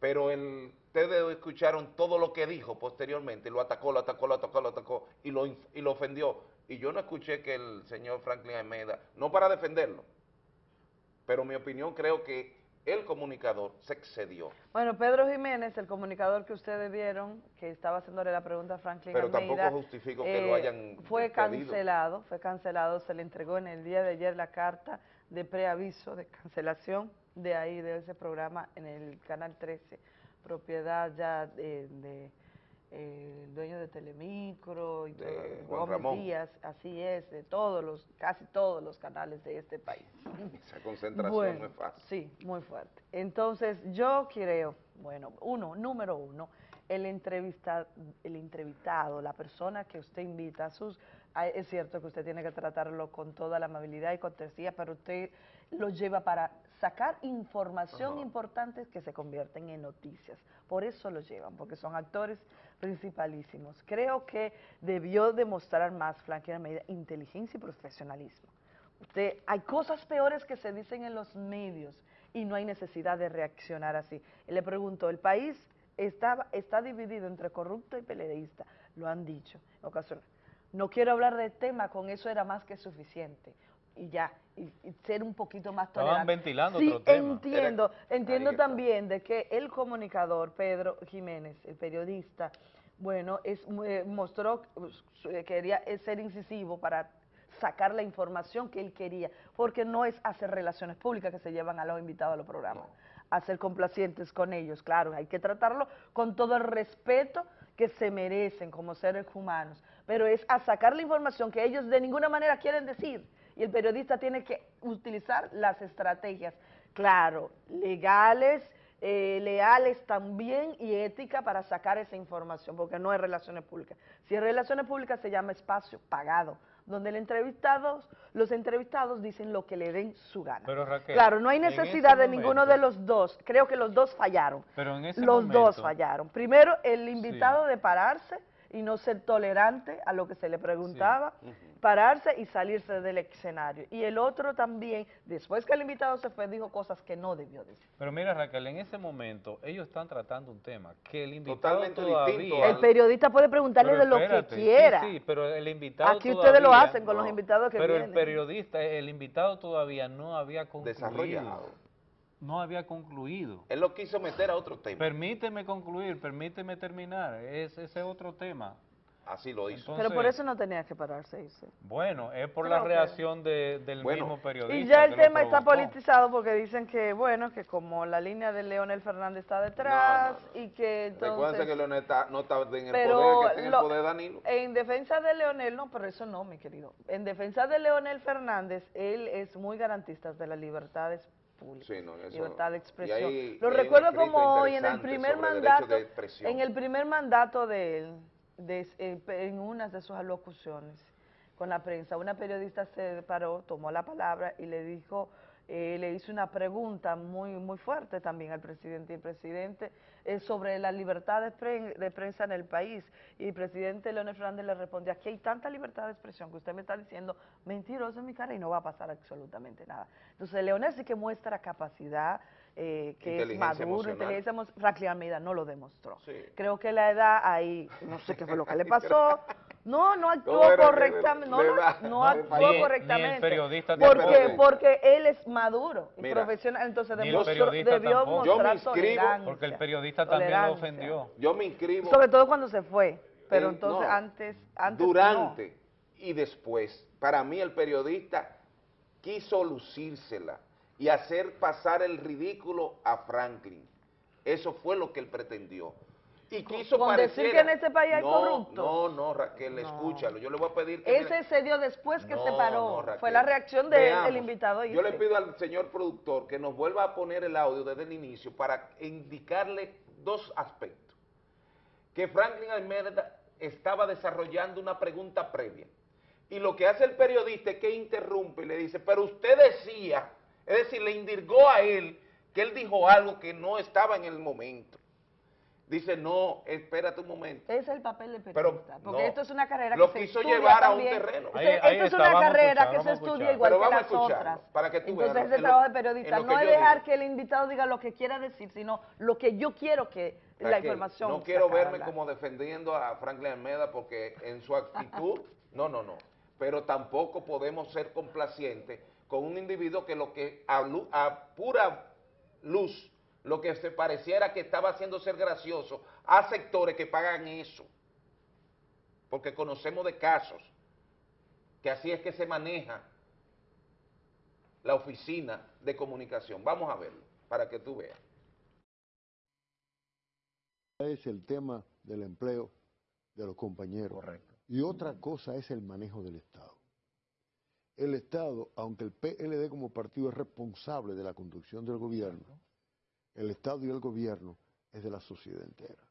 pero ustedes escucharon todo lo que dijo posteriormente, lo atacó, lo atacó, lo atacó, lo atacó, y lo, y lo ofendió. Y yo no escuché que el señor Franklin Almeida, no para defenderlo, pero mi opinión creo que el comunicador se excedió. Bueno, Pedro Jiménez, el comunicador que ustedes vieron, que estaba haciéndole la pregunta a Franklin Pero Almeida, tampoco justifico que lo eh, hayan Fue despedido. cancelado, fue cancelado, se le entregó en el día de ayer la carta de preaviso de cancelación de ahí, de ese programa en el Canal 13, propiedad ya de, de, eh, el dueño de Telemicro y De todo, Juan Gómez Ramón. Díaz, así es, de todos los, casi todos los canales de este país. <laughs> Esa concentración Bueno, no es fácil. Sí, muy fuerte. Entonces, yo creo, bueno, uno, número uno, el, entrevista, el entrevistado, la persona que usted invita a sus... Es cierto que usted tiene que tratarlo con toda la amabilidad y cortesía, pero usted lo lleva para sacar información importante que se convierten en noticias. Por eso lo llevan, porque son actores principalísimos. Creo que debió demostrar más, Franklin Almeida, inteligencia y profesionalismo. Usted, hay cosas peores que se dicen en los medios y no hay necesidad de reaccionar así. Le preguntó, el país está, está dividido entre corrupto y peledeísta, lo han dicho en ocasiones. No quiero hablar del tema, con eso era más que suficiente. Y ya, y, y ser un poquito más Estaban tolerante. ventilando sí, otro tema. entiendo, entiendo Ahí está. también de que el comunicador Pedro Jiménez, el periodista, bueno, es, eh, mostró que quería eh, ser incisivo para sacar la información que él quería, porque no es hacer relaciones públicas que se llevan a los invitados a los programas, hacer complacientes con ellos, claro, hay que tratarlo con todo el respeto que se merecen como seres humanos, pero es a sacar la información que ellos de ninguna manera quieren decir, y el periodista tiene que utilizar las estrategias, claro, legales, eh, leales también y ética para sacar esa información, porque no es relaciones públicas. Si es relaciones públicas se llama espacio pagado, donde el entrevistado, los entrevistados dicen lo que le den su gana. Pero Raquel, claro, no hay necesidad de ninguno de los dos, creo que los dos fallaron. Pero en ese Los dos fallaron. Primero, el invitado de pararse y no ser tolerante a lo que se le preguntaba, pararse y salirse del escenario. Y el otro también, después que el invitado se fue, dijo cosas que no debió decir. Pero mira Raquel, en ese momento ellos están tratando un tema que el invitado Totalmente todavía... distinto El periodista puede preguntarle Pero de lo espérate, que quiera. Sí, sí, pero el invitado Aquí ustedes lo hacen con los invitados que Pero vienen. el periodista, el invitado todavía no había concluido. Desarrollado. No había concluido. Él lo quiso meter a otro tema. Permíteme concluir, permíteme terminar. Es, ese es otro tema. Así lo hizo. Pero por eso no tenía que pararse irse. Bueno, es por la reacción de- del Bueno, mismo periodista. Y ya el tema está politizado porque dicen que, bueno, que como la línea de Leonel Fernández está detrás y que entonces... Recuerden que Leonel está- no está en el pero poder, que está en lo- el poder Danilo. en defensa de Leonel, no, pero eso no, mi querido. En defensa de Leonel Fernández, él es muy garantista de las libertades públicas, Sí, no, eso- libertad de expresión. ahí- Lo recuerdo como hoy en el primer mandato, de en el primer mandato de él, de- eh, en una de sus alocuciones con la prensa, una periodista se paró, tomó la palabra y le dijo, eh, le hizo una pregunta muy muy fuerte también al presidente y el presidente eh, sobre la libertad de, pre- de prensa en el país y el presidente Leonel Fernández le respondió, aquí hay tanta libertad de expresión que usted me está diciendo mentiroso en mi cara y no va a pasar absolutamente nada. Entonces Leonel sí que muestra capacidad, eh, que es maduro, emocional. inteligencia emo- Franklin Almeida no lo demostró. Sí. Creo que la edad ahí, no sé qué fue lo que le <laughs> pasó. No, no actuó ¿Cómo era que correctamente. No, no, no actuó ni el- ni el correctamente. periodista porque, porque él es maduro y Mira, profesional, entonces Ni el demostró, periodista debió tampoco. Yo me mostrar inscribo-. Porque el periodista también lo ofendió. Yo me inscribo Sobre todo cuando se fue, pero en- entonces no, antes, antes durante y después. Para mí el periodista quiso lucírsela y hacer pasar el ridículo a Franklin. Eso fue lo que él pretendió. Y quiso con decir que en este país hay no, corruptos. No, no, Raquel, escúchalo. Yo le voy a pedir que... Ese se dio después que se paró. no, Raquel. fue la reacción del invitado. Yo le pido al señor productor que nos vuelva a poner el audio desde el inicio para indicarle dos aspectos. Que Franklin Almeida estaba desarrollando una pregunta previa. Y lo que hace el periodista es que interrumpe y le dice, pero usted decía, es decir, le indirgó a él que él dijo algo que no estaba en el momento. Dice, no, espérate un momento. Ese es el papel del Pero, periodista, porque no, esto es una carrera lo que se quiso estudia llevar a un terreno. Esto- Ahí- ahí esto es está, una vamos a carrera escuchar, que se estudia igual Pero que vamos a las otras. para que tú Entonces veas en lo- trabajo de en periodista no es dejar digo. que el invitado diga lo que quiera decir, sino lo que yo quiero que la Raquel, información No quiero verme como defendiendo a Franklin Almeida porque en su actitud, no, no, no. Pero tampoco podemos ser complacientes con un individuo que lo que a, pura luz, lo que se pareciera que estaba haciendo ser gracioso, a sectores que pagan eso. Porque conocemos de casos que así es que se maneja la oficina de comunicación. Vamos a verlo, para que tú veas. Es el tema del empleo de los compañeros. Y otra cosa es el manejo del Estado. El Estado, aunque el PLD como partido es responsable de la conducción del gobierno, el Estado y el gobierno es de la sociedad entera.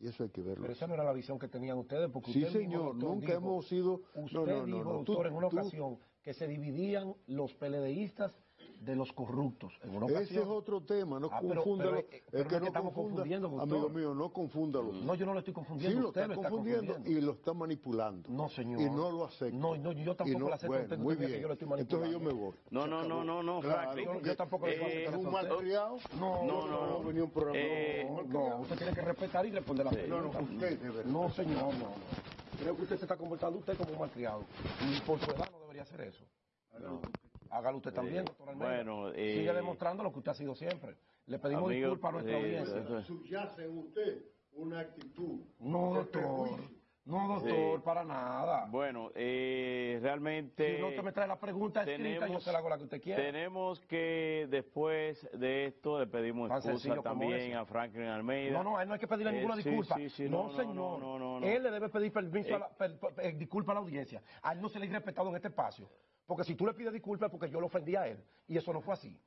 Y eso hay que verlo. Pero esa no era la visión que tenían ustedes, porque Sí, usted señor, doctor, nunca dijo- hemos sido... Usted no, no, no, dijo, no, tú- doctor, en una tú- ocasión que se dividían los PLDistas de los corruptos. En una Ese ocasión. es otro tema, no Ah, pero- confúndalo. pero, eh, pero es que es que no estamos confunda, confundiendo, doctor. amigo mío, no confúndalo. No, yo no lo estoy confundiendo, Sí, lo usted está lo está confundiendo, confundiendo. y lo está manipulando. No, señor. Y no lo acepto. No, no, yo tampoco no- lo acepto, Bueno, usted no muy diga que bien. yo lo estoy Entonces yo me manipulando. voy. No, no, no, no, no, Claro, Franklin. yo, yo tampoco le Eh, puedo aceptar un eso a usted. malcriado. No, No, no, no. venía un programa. Eh, No, usted tiene que respetar y responder la pregunta. No, no, usted, de verdad. No, señor, no, no. Creo que usted se está comportando usted como un malcriado. Y por su edad no debería hacer eso. Hágalo usted también, doctor Almeida. bueno, eh, Sigue demostrando lo que usted ha sido siempre. Le pedimos Amigo, disculpas a nuestra eh, audiencia. Subyace en usted una actitud. No, doctor. No, doctor, Sí. para nada. Bueno, eh, realmente... si no, usted me trae la pregunta escrita, yo tenemos- se la hago la que usted quiera. Tenemos que después de esto le pedimos excusa también a Franklin Almeida. No, no, a él no hay que pedirle Eh, ninguna sí, disculpa. sí, sí, no, no, no, señor. no, no, no. Él le debe pedir permiso, a la, per- per- eh, disculpa a la audiencia. A él no se le ha respetado en este espacio. Porque si tú le pides disculpas es porque yo lo ofendí a él. Y eso no fue así.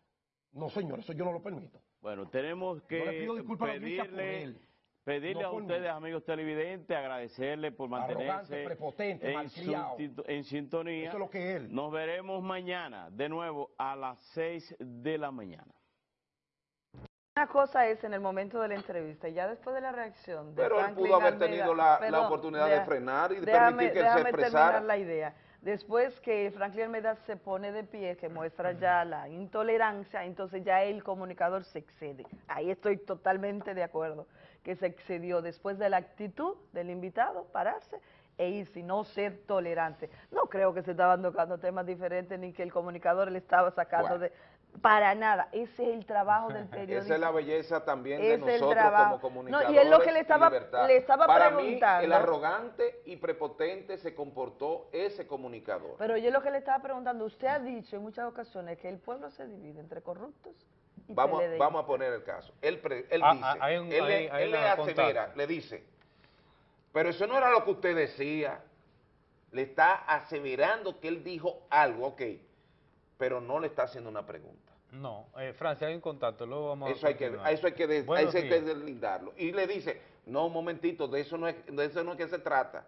No, señor, eso yo no lo permito. Bueno, tenemos que Yo le pido disculpas a la audiencia por pedirle, él. pedirle no a ustedes, amigos televidentes, agradecerles por mantenerse prepotente, en, malcriado. su- en sintonía. Eso es lo que es él. Nos veremos mañana, de nuevo, a las 6 de la mañana. Una cosa es en el momento de la entrevista, y ya después de la reacción de Pero él pudo haber Almeida- tenido la- la Perdón, oportunidad de frenar y de déjame- permitir que él se expresara. terminar la idea. Después que Franklin Almeida se pone de pie, que muestra ya la intolerancia, entonces ya el comunicador se excede. Ahí estoy totalmente de acuerdo, que se excedió después de la actitud del invitado, pararse e irse, no ser tolerante. No creo que se estaban tocando temas diferentes ni que el comunicador le estaba sacando Bueno. de... Para nada, ese es el trabajo del periodista. <laughs> Esa es la belleza también de Es el nosotros trabajo. como No, y comunicadores. es lo que le estaba- le estaba Para preguntando. mí, el arrogante y prepotente se comportó ese comunicador. Pero yo lo que le estaba preguntando, usted ha dicho en muchas ocasiones que el pueblo se divide entre corruptos y Vamos, vamos a poner el caso. Él, pre- él Ah, dice, ah, hay un- él, hay él le asevera, le dice, pero eso no era lo que usted decía. Le está aseverando que él dijo algo, ok, pero no le está haciendo una pregunta. No, eh, Francia, hay un contacto, luego vamos Eso a hay que, eso hay que, de- Buenos eso hay que deslindarlo. Y le dice, no, un momentito, de eso no es, de eso no es que se trata.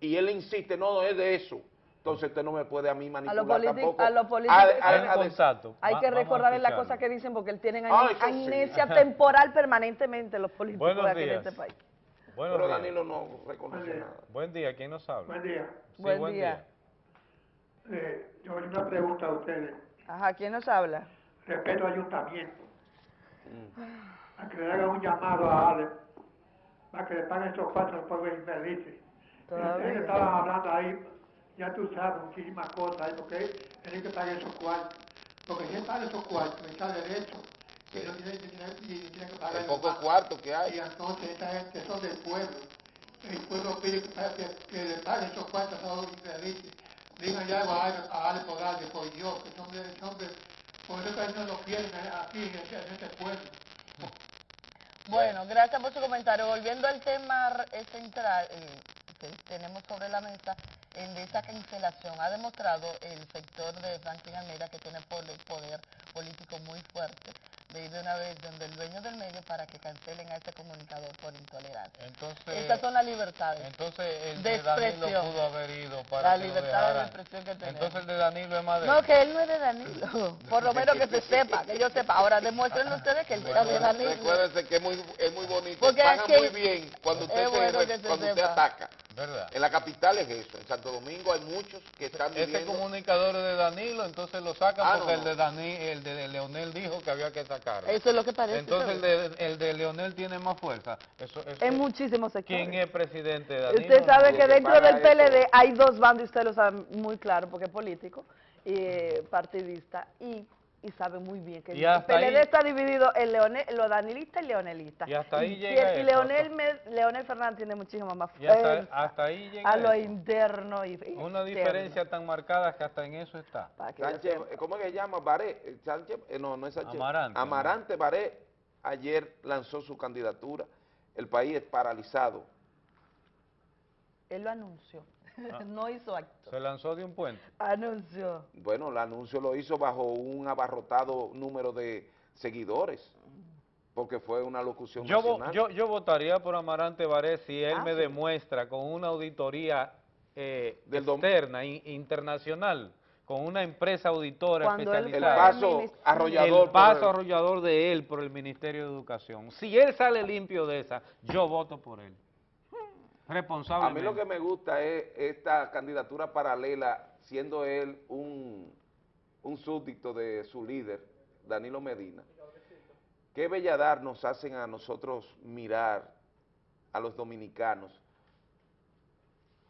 Y él insiste, no, no es de eso. Entonces usted no me puede a mí manipular tampoco. a los políticos hay, que- des- recordarles las cosas que dicen porque él tienen Ah, sí. amnesia temporal permanentemente los políticos Buenos de aquí de días. este país. Buenos Pero días. Danilo no reconoce nada. Buen día, ¿quién nos habla? Buen día. Sí, Buen día. Eh, yo una pregunta a ustedes. Ajá, ¿quién nos habla? Respeto al ayuntamiento. A que le haga un llamado a Ale para que le paguen esos cuatro pueblos infelices. Ustedes estaban hablando ahí, ya tú sabes, muchísimas cosas ahí, porque tienen que pagar esos cuartos. Porque si él paga esos cuartos, está derecho. Y no tiene, tiene- y tiene que pagar El poco cuarto que hay. Y entonces esta gente son del pueblo. El pueblo pide que, que le paguen esos cuartos a los infelices. Díganle algo a Ale, Podal, por Dios, que son de, por eso que no lo quieren aquí en este, en este pueblo. Bueno, gracias por su comentario. Volviendo al tema eh, central eh, que tenemos sobre la mesa, de esa cancelación, ha demostrado el sector de Franklin Almeida que tiene poder político muy fuerte de ir de una vez donde el dueño del medio para que cancelen a ese comunicador por intolerancia. Entonces, Estas son las libertades. entonces el de de, Danilo pudo haber ido para La que lo libertad de expresión que tenemos. Entonces el de Danilo es más de No, que él no es de Danilo. <laughs> Por lo menos que se sepa, que yo sepa. Ahora demuestren ustedes que él era de Danilo. Recuérdense que es muy, es muy bonito. Porque aquí- muy bien cuando usted, es se bueno se cuando usted sepa. ataca. ¿Verdad? En la capital es eso. En Santo Domingo hay muchos que están Este viviendo. comunicador es de Danilo, entonces lo sacan Ah, porque no, el de Dani, el de Leonel dijo que había que sacarlo. Eso es lo que parece. Entonces el de, el de Leonel tiene más fuerza. Eso, eso- En muchísimos sectores. ¿Quién es presidente de Danilo? Usted sabe que dentro del eso- PLD hay dos bandos, y usted lo sabe muy claro, porque es político y eh, partidista, y y saben muy bien que Y el PLD ahí- está dividido en Leonel, los danilistas y leonelistas. Y hasta ahí y, llega y eso. Leonel, Me- Leonel Fernández tiene muchísimo más Y hasta, fuerza hasta ahí llega a lo eso. interno y Una diferencia tan marcada que hasta en eso está. Sánchez, ¿cómo es que se llama? Baré, eh, Sánchez, eh, no, no es Sánchez. Amarante. Amarante Baré ayer lanzó su candidatura. El país es paralizado. Él lo anunció, Ah. <laughs> no hizo acto. Se lanzó de un puente. Anunció. Bueno, el anuncio lo hizo bajo un abarrotado número de seguidores, porque fue una locución Yo, nacional. yo, yo votaría por Amarante Baré si él Ah, me sí. demuestra con una auditoría eh, externa, in- internacional, con una empresa auditora Cuando especializada. El paso arrollador El paso arrollador de él por el Ministerio de Educación. Si él sale limpio de esa, yo voto por él. A mí lo que me gusta es esta candidatura paralela, siendo él un, un súbdito de su líder, Danilo Medina. Qué belladad nos hacen a nosotros mirar a los dominicanos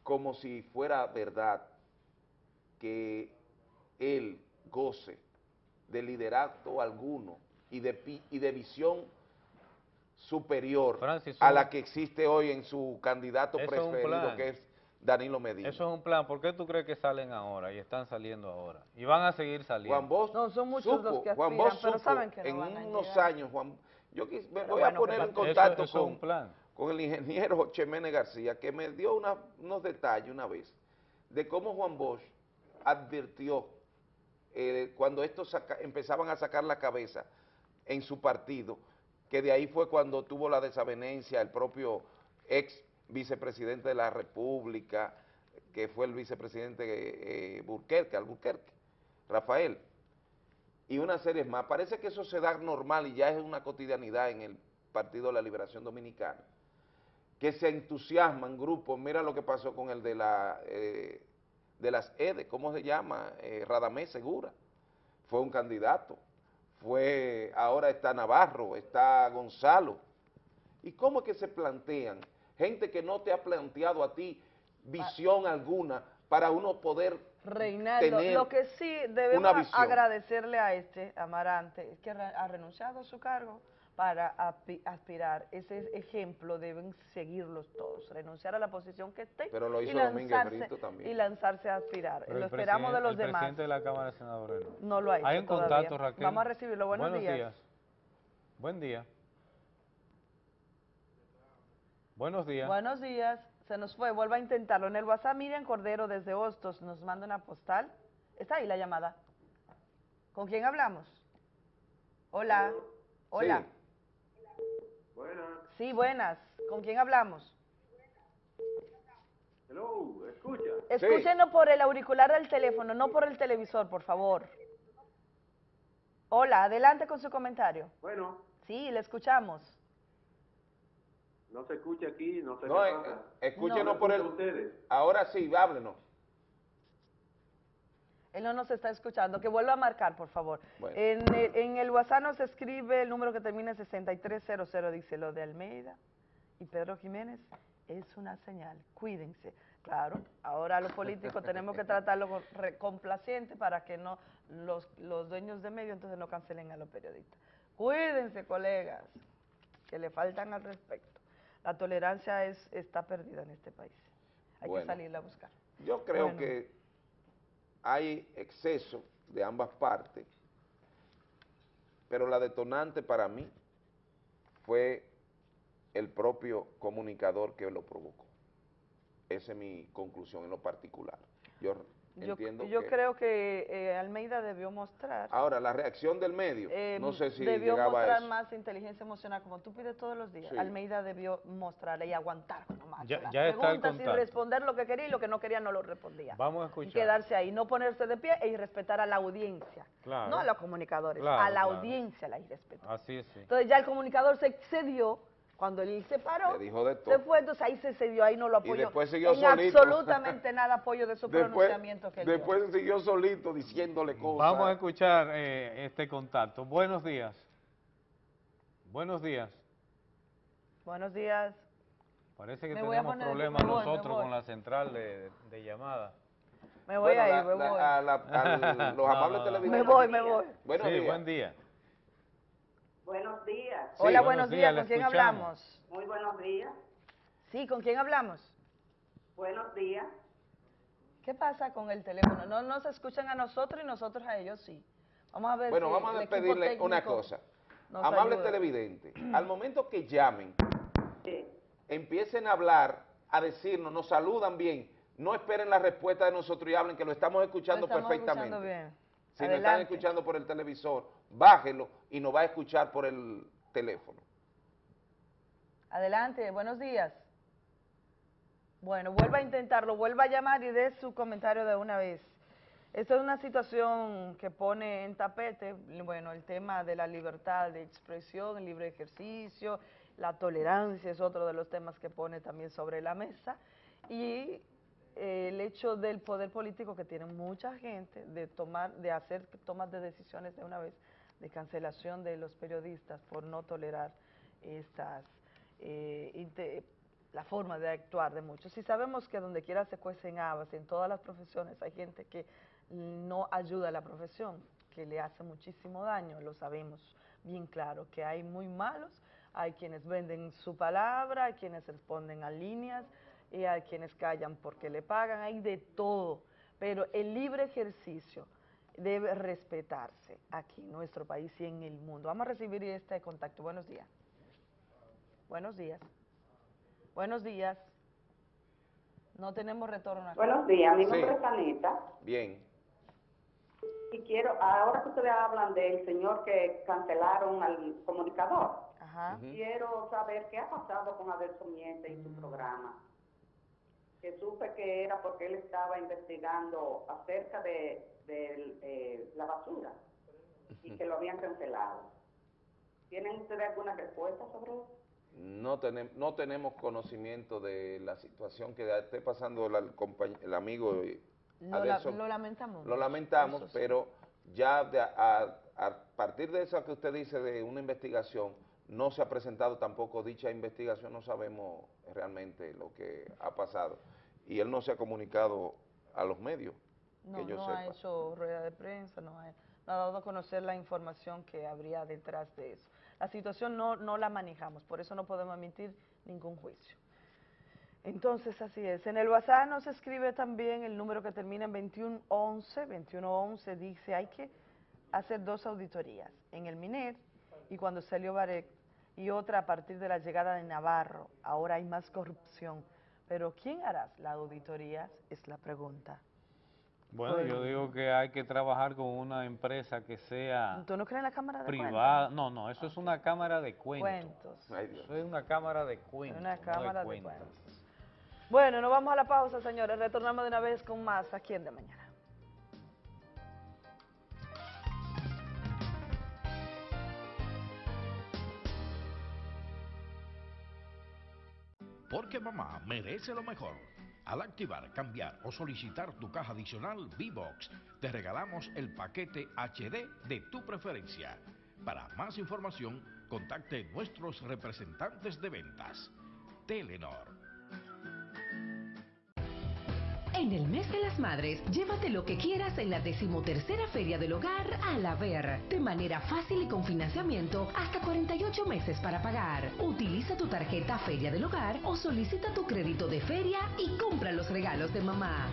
como si fuera verdad que él goce de liderazgo alguno y de, y de visión superior Francis, a la que existe hoy en su candidato es preferido, que es Danilo Medina. Eso es un plan. ¿Por qué tú crees que salen ahora y están saliendo ahora? Y van a seguir saliendo. Juan Bosch No, son muchos supo, los que Juan aspiran, Bosch pero supo saben que no en van a unos llegar. años, Juan, yo quis- me Pero voy a poner en contacto eso con, un plan. con el ingeniero Chemene García, que me dio una- unos detalles una vez de cómo Juan Bosch advirtió eh, cuando estos saca- empezaban a sacar la cabeza en su partido, que de ahí fue cuando tuvo la desavenencia el propio ex vicepresidente de la República, que fue el vicepresidente eh, Burquerque, Alburquerque, Rafael, y una serie más. Parece que eso se da normal y ya es una cotidianidad en el Partido de la Liberación Dominicana, que se entusiasman grupos, mira lo que pasó con el de la eh, de las EDE, ¿cómo se llama? Eh, Radamés Segura, fue un candidato, fue, ahora está Navarro, está Gonzalo. ¿Y cómo es que se plantean? Gente que no te ha planteado a ti visión alguna para uno poder Reinaldo, tener lo que sí debemos agradecerle a este Amarante es que ha renunciado a su cargo para aspirar. Ese ejemplo deben seguirlos todos, renunciar a la posición que esté Pero lo y, hizo Domínguez lanzarse, Brito también. y lanzarse a aspirar. Pero lo esperamos de los el demás. presidente de la Cámara de Senadores no. No lo ha hecho Hay un todavía. contacto, Raquel. Vamos a recibirlo. Buenos días. Buen día. Buenos días. Buenos días. Se nos fue. Vuelva a intentarlo. En el WhatsApp, Miriam Cordero desde Hostos nos manda una postal. Está ahí la llamada. ¿Con quién hablamos? Hola. Hola. Buenas. Sí, buenas. ¿Con quién hablamos? Hello, escucha. Escúchenos por el auricular del teléfono, no por el televisor, por favor. Hola, adelante con su comentario. Bueno, Sí, le escuchamos. no se escucha aquí, no sé No, eh, escúchenos No. por el... Ustedes. Ahora sí, háblenos. Él no nos está escuchando. Que vuelva a marcar, por favor. Bueno. En, el, en el WhatsApp nos escribe el número que termina en 6300, dice lo de Almeida y Pedro Jiménez. Es una señal. Cuídense. Claro, ahora los políticos <laughs> tenemos que tratarlo con, re- complaciente para que no los, los dueños de medio entonces no cancelen a los periodistas. Cuídense, colegas, que le faltan al respecto. La tolerancia es, está perdida en este país. Hay Bueno. que salirla a buscar. Yo creo Bueno. que hay exceso de ambas partes, pero la detonante para mí fue el propio comunicador que lo provocó. Esa es mi conclusión en lo particular. Yo, Yo, entiendo yo que... creo que eh, Almeida debió mostrar, Ahora, la reacción del medio, eh, no sé si debió llegaba a mostrar eso. más inteligencia emocional, como tú pides todos los días. Sí. Almeida debió mostrarle y aguantar Ya- las ya está el preguntas y responder lo que quería y lo que no quería no lo respondía. Vamos a Y escuchar. quedarse ahí, no ponerse de pie y respetar a la audiencia. Claro. No a los comunicadores, Claro, a la claro. audiencia la irrespetó. Así es, sí. Entonces ya el comunicador se excedió cuando él se paró. Le dijo de Se todo. fue, entonces ahí se excedió, ahí no lo apoyó. después siguió en solito. absolutamente <laughs> nada apoyo de su Después, pronunciamiento que él dio. después siguió solito diciéndole cosas. Vamos a escuchar eh, este contacto. Buenos días. Buenos días. Buenos días. Parece que Me a tenemos problemas voy, nosotros voy. con la central de, de llamada. Me voy Bueno, ahí, la- me la- voy. a la- a <laughs> los amables televidentes. Me voy, me voy. Buenos sí, días. buen día. Buenos días. Hola, Sí, buenos buenos días. días, ¿Con quién escuchamos. hablamos? Muy buenos días. Sí, ¿con quién hablamos? Buenos días. ¿Qué pasa con el teléfono? No nos escuchan a nosotros y nosotros a ellos sí. Vamos a ver Bueno, si vamos a despedirle una cosa. ayuda. televidentes, <clears throat> al momento que llamen, empiecen a hablar, a decirnos, nos saludan bien, no esperen la respuesta de nosotros y hablen, que lo estamos escuchando Lo estamos perfectamente. escuchando bien. Si nos están Adelante. escuchando por el televisor, bájelo y nos va a escuchar por el teléfono. Adelante, buenos días. Bueno, vuelva a intentarlo, vuelva a llamar y dé su comentario de una vez. Esta es una situación que pone en tapete, bueno, el tema de la libertad de expresión, el libre ejercicio, la tolerancia es otro de los temas que pone también sobre la mesa y el hecho del poder político que tiene mucha gente de tomar, de hacer tomas de decisiones de una vez, de cancelación de los periodistas por no tolerar estas eh, la forma de actuar de muchos. Y sabemos que donde quiera se cuecen habas, en todas las profesiones hay gente que no ayuda a la profesión, que le hace muchísimo daño, lo sabemos bien claro, que hay muy malos, hay quienes venden su palabra, hay quienes responden a líneas, y hay quienes callan porque le pagan, hay de todo, pero el libre ejercicio debe respetarse aquí en nuestro país y en el mundo. Vamos a recibir este contacto. Buenos días. Buenos días. Buenos días. No tenemos retorno. Buenos días, mi Sí. nombre es Anita Bien. y quiero, ahora que ustedes hablan del señor que cancelaron al comunicador, Ajá. quiero saber qué ha pasado con Adelso Miente y su programa. Que supe que era porque él estaba investigando acerca de, de, eh, la basura y que lo habían cancelado. ¿Tienen ustedes alguna respuesta sobre eso? No, tenem- no tenemos conocimiento de la situación que esté pasando la- el, el amigo eh, Lo, la- lo lamentamos. Lo lamentamos, sí. pero ya de a, a- a partir de eso que usted dice de una investigación, no se ha presentado tampoco dicha investigación, no sabemos realmente lo que ha pasado. Y él no se ha comunicado a los medios, No, que yo no sepa. ha hecho rueda de prensa, no ha, no ha dado a conocer la información que habría detrás de eso. La situación no, no la manejamos, por eso no podemos emitir ningún juicio. Entonces, así es. En el WhatsApp nos escribe también el número que termina en 2111. 2111 dice, hay que hacer dos auditorías, en el MINER y cuando salió Barek, y otra a partir de la llegada de Navarro. Ahora hay más corrupción. Pero ¿quién hará la auditoría? Es la pregunta. Bueno, yo digo que hay que trabajar con una empresa que sea ¿Tú no crees en la Cámara de privada. No, no, eso es una cámara de cuentos. Cuentos. Eso es una cámara de cuentos. Una no cámara de cuentos. cuentos. Bueno, nos vamos a la pausa, señores. Retornamos de una vez con más aquí en De Mañana. Porque mamá merece lo mejor. Al activar, cambiar o solicitar tu caja adicional V-Box, te regalamos el paquete HD de tu preferencia. Para más información, contacte nuestros representantes de ventas. Telenor. En el mes de las madres, llévate lo que quieras en la decimotercera Feria del Hogar a la Ver. De manera fácil y con financiamiento hasta 48 meses para pagar. Utiliza tu tarjeta Feria del Hogar o solicita tu crédito de feria y compra los regalos de mamá.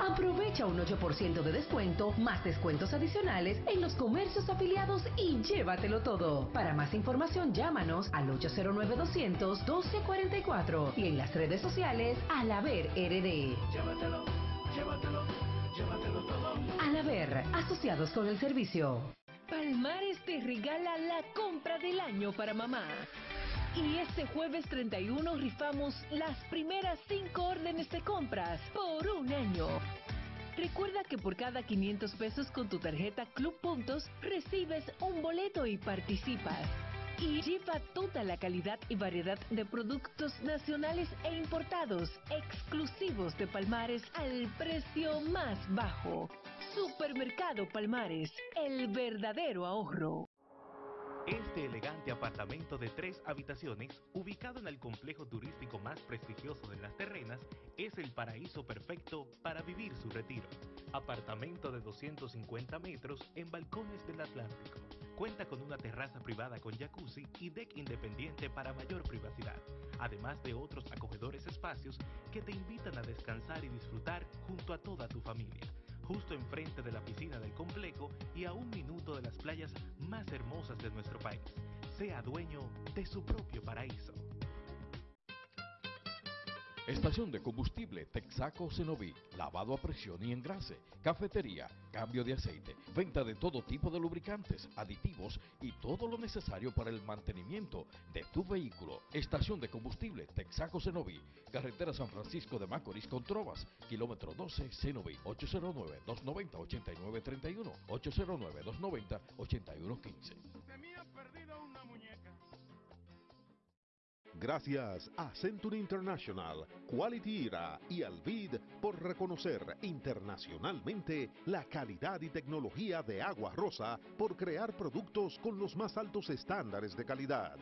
Aprovecha un 8% de descuento, más descuentos adicionales en los comercios afiliados y llévatelo todo. Para más información, llámanos al 809-200-1244 y en las redes sociales al Haber RD. Al Haber, asociados con el servicio. Palmares te regala la compra del año para mamá. Y este jueves 31 rifamos las primeras 5 órdenes de compras por un año. Recuerda que por cada 500 pesos con tu tarjeta Club Puntos recibes un boleto y participas. Y lleva toda la calidad y variedad de productos nacionales e importados, exclusivos de Palmares al precio más bajo. Supermercado Palmares, el verdadero ahorro. Este elegante apartamento de tres habitaciones, ubicado en el complejo turístico más prestigioso de las terrenas, es el paraíso perfecto para vivir su retiro. Apartamento de 250 metros en balcones del Atlántico. Cuenta con una terraza privada con jacuzzi y deck independiente para mayor privacidad, además de otros acogedores espacios que te invitan a descansar y disfrutar junto a toda tu familia justo enfrente de la piscina del complejo y a un minuto de las playas más hermosas de nuestro país. Sea dueño de su propio paraíso. Estación de combustible Texaco Cenoví, lavado a presión y engrase, cafetería, cambio de aceite, venta de todo tipo de lubricantes, aditivos y todo lo necesario para el mantenimiento de tu vehículo. Estación de combustible Texaco Cenoví, carretera San Francisco de Macorís con Trovas, kilómetro 12 Cenoví, 809-290-8931, 809-290-8115. Gracias a Century International, Quality IRA y Alvid por reconocer internacionalmente la calidad y tecnología de Agua Rosa por crear productos con los más altos estándares de calidad.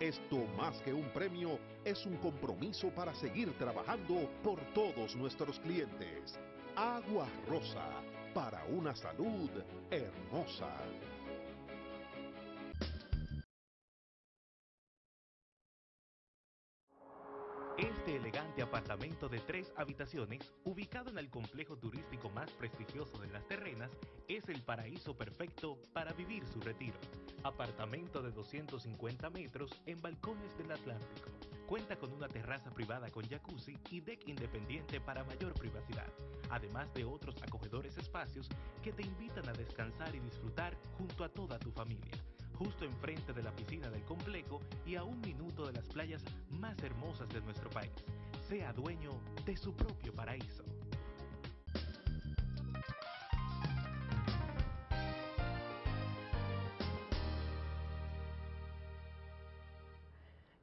Esto más que un premio es un compromiso para seguir trabajando por todos nuestros clientes. Agua Rosa, para una salud hermosa. Este elegante apartamento de tres habitaciones, ubicado en el complejo turístico más prestigioso de las terrenas, es el paraíso perfecto para vivir su retiro. Apartamento de 250 metros en balcones del Atlántico. Cuenta con una terraza privada con jacuzzi y deck independiente para mayor privacidad, además de otros acogedores espacios que te invitan a descansar y disfrutar junto a toda tu familia justo enfrente de la piscina del complejo y a un minuto de las playas más hermosas de nuestro país. Sea dueño de su propio paraíso.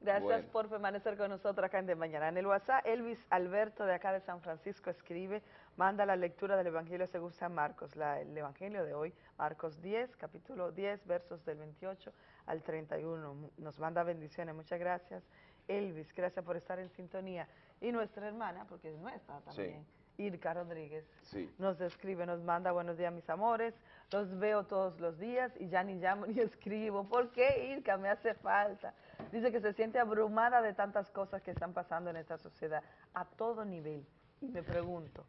Gracias Bueno. por permanecer con nosotros acá en De Mañana. En el WhatsApp, Elvis Alberto de acá de San Francisco escribe, manda la lectura del Evangelio según San Marcos, la- el Evangelio de hoy, Marcos 10, capítulo 10, versos del 28 al 31. Mu- Nos manda bendiciones, muchas gracias. Elvis, gracias por estar en sintonía. Y nuestra hermana, porque es nuestra también, Irka Rodríguez, Sí. nos escribe, nos manda buenos días mis amores, los veo todos los días y ya ni llamo ni <laughs> escribo. ¿Por qué Irka? Me hace falta. Dice que se siente abrumada de tantas cosas que están pasando en esta sociedad a todo nivel. Y me pregunto,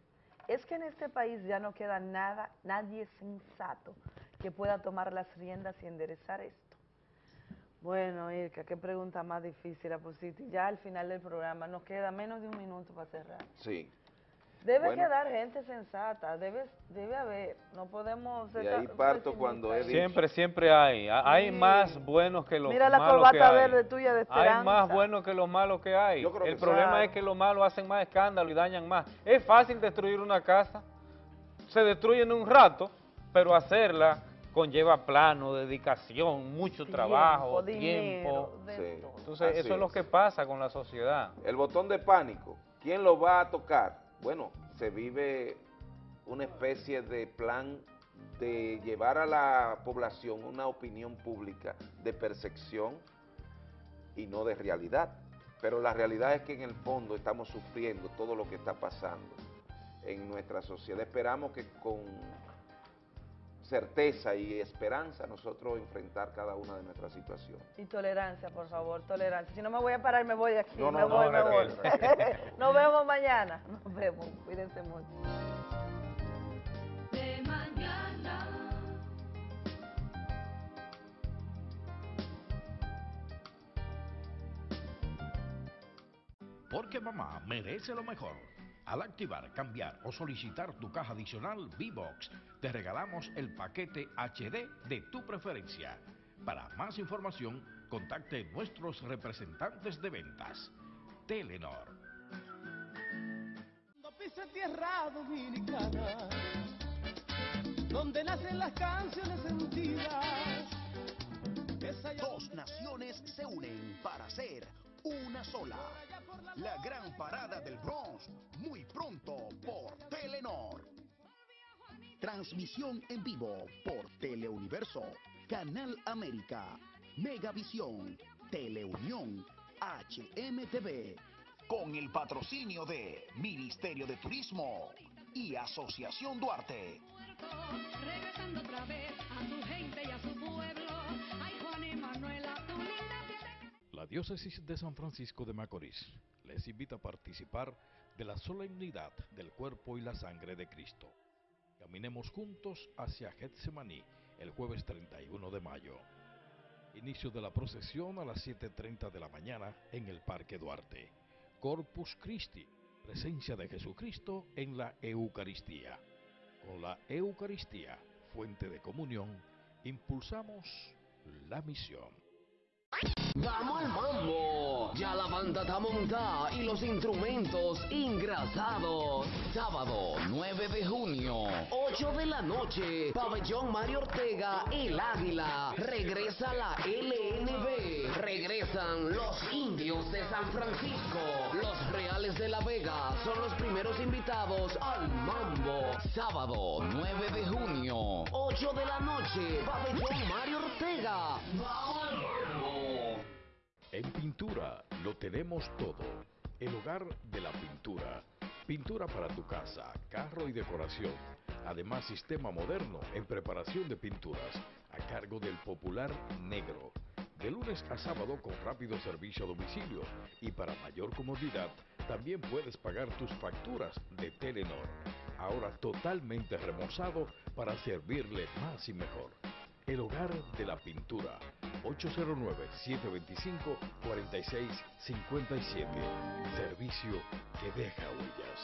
¿es que en este país ya no queda nada, nadie sensato que pueda tomar las riendas y enderezar esto? Bueno, Irka, qué pregunta más difícil la pusiste. Ya al final del programa nos queda menos de un minuto para cerrar. Sí. Debe Bueno. quedar gente sensata, debe, debe haber, no podemos... De ser ahí parto cuando he dicho- Siempre, siempre hay. Ha- Hay Sí. más buenos que los Mira la malos que corbata hay. verde tuya de Hay esperanza. más buenos que los malos que hay. Yo creo El que problema es que los malos hacen más escándalo y dañan más. Es fácil destruir una casa. Se destruye en un rato, pero hacerla conlleva plano, dedicación, mucho trabajo, tiempo. Sí, Entonces, así eso es lo que pasa con la sociedad. El botón de pánico, ¿quién lo va a tocar? Bueno, se vive una especie de plan de llevar a la población una opinión pública de percepción y no de realidad. Pero la realidad es que en el fondo estamos sufriendo todo lo que está pasando en nuestra sociedad. Esperamos que con certeza y esperanza nosotros enfrentar cada una de nuestras situaciones. Y tolerancia, por favor, tolerancia. Si no me voy a parar, me voy de aquí. No, no, me no, voy, me voy. Raquel. Nos vemos mañana. Nos vemos. Cuídense mucho. De mañana. Porque mamá merece lo mejor. Al activar, cambiar o solicitar tu caja adicional V-Box, te regalamos el paquete HD de tu preferencia. Para más información, contacte nuestros representantes de ventas. Telenor. Cuando pise tierra dominicana, donde nacen las canciones sentidas. Dos naciones se unen para ser una sola. La gran parada del Bronx, muy pronto por Telenor. Transmisión en vivo por Teleuniverso, Canal América Megavisión, Teleunión, HMTV, con el patrocinio de Ministerio de Turismo y Asociación Duarte. Regresando otra vez a gente y a su Diócesis de San Francisco de Macorís les invita a participar de la solemnidad del cuerpo y la sangre de Cristo. Caminemos juntos hacia Getsemaní el jueves 31 de mayo. Inicio de la procesión a las 7.30 de la mañana en el Parque Duarte. Corpus Christi, presencia de Jesucristo en la Eucaristía. Con la Eucaristía, fuente de comunión, impulsamos la misión. Vamos al mambo. Ya la banda está montada y los instrumentos engrasados. Sábado 9 de junio, 8 de la noche. Pabellón Mario Ortega, El Águila. Regresa la LNB. Regresan los indios de San Francisco. Los Reales de la Vega son los primeros invitados al mambo. Sábado 9 de junio, 8 de la noche. Pabellón Mario Ortega. Vamos. En pintura lo tenemos todo. El hogar de la pintura. Pintura para tu casa, carro y decoración. Además, sistema moderno en preparación de pinturas a cargo del popular negro. De lunes a sábado con rápido servicio a domicilio y para mayor comodidad también puedes pagar tus facturas de Telenor. Ahora totalmente remozado para servirle más y mejor. El hogar de la pintura. 809-725-4657. Servicio que deja huellas.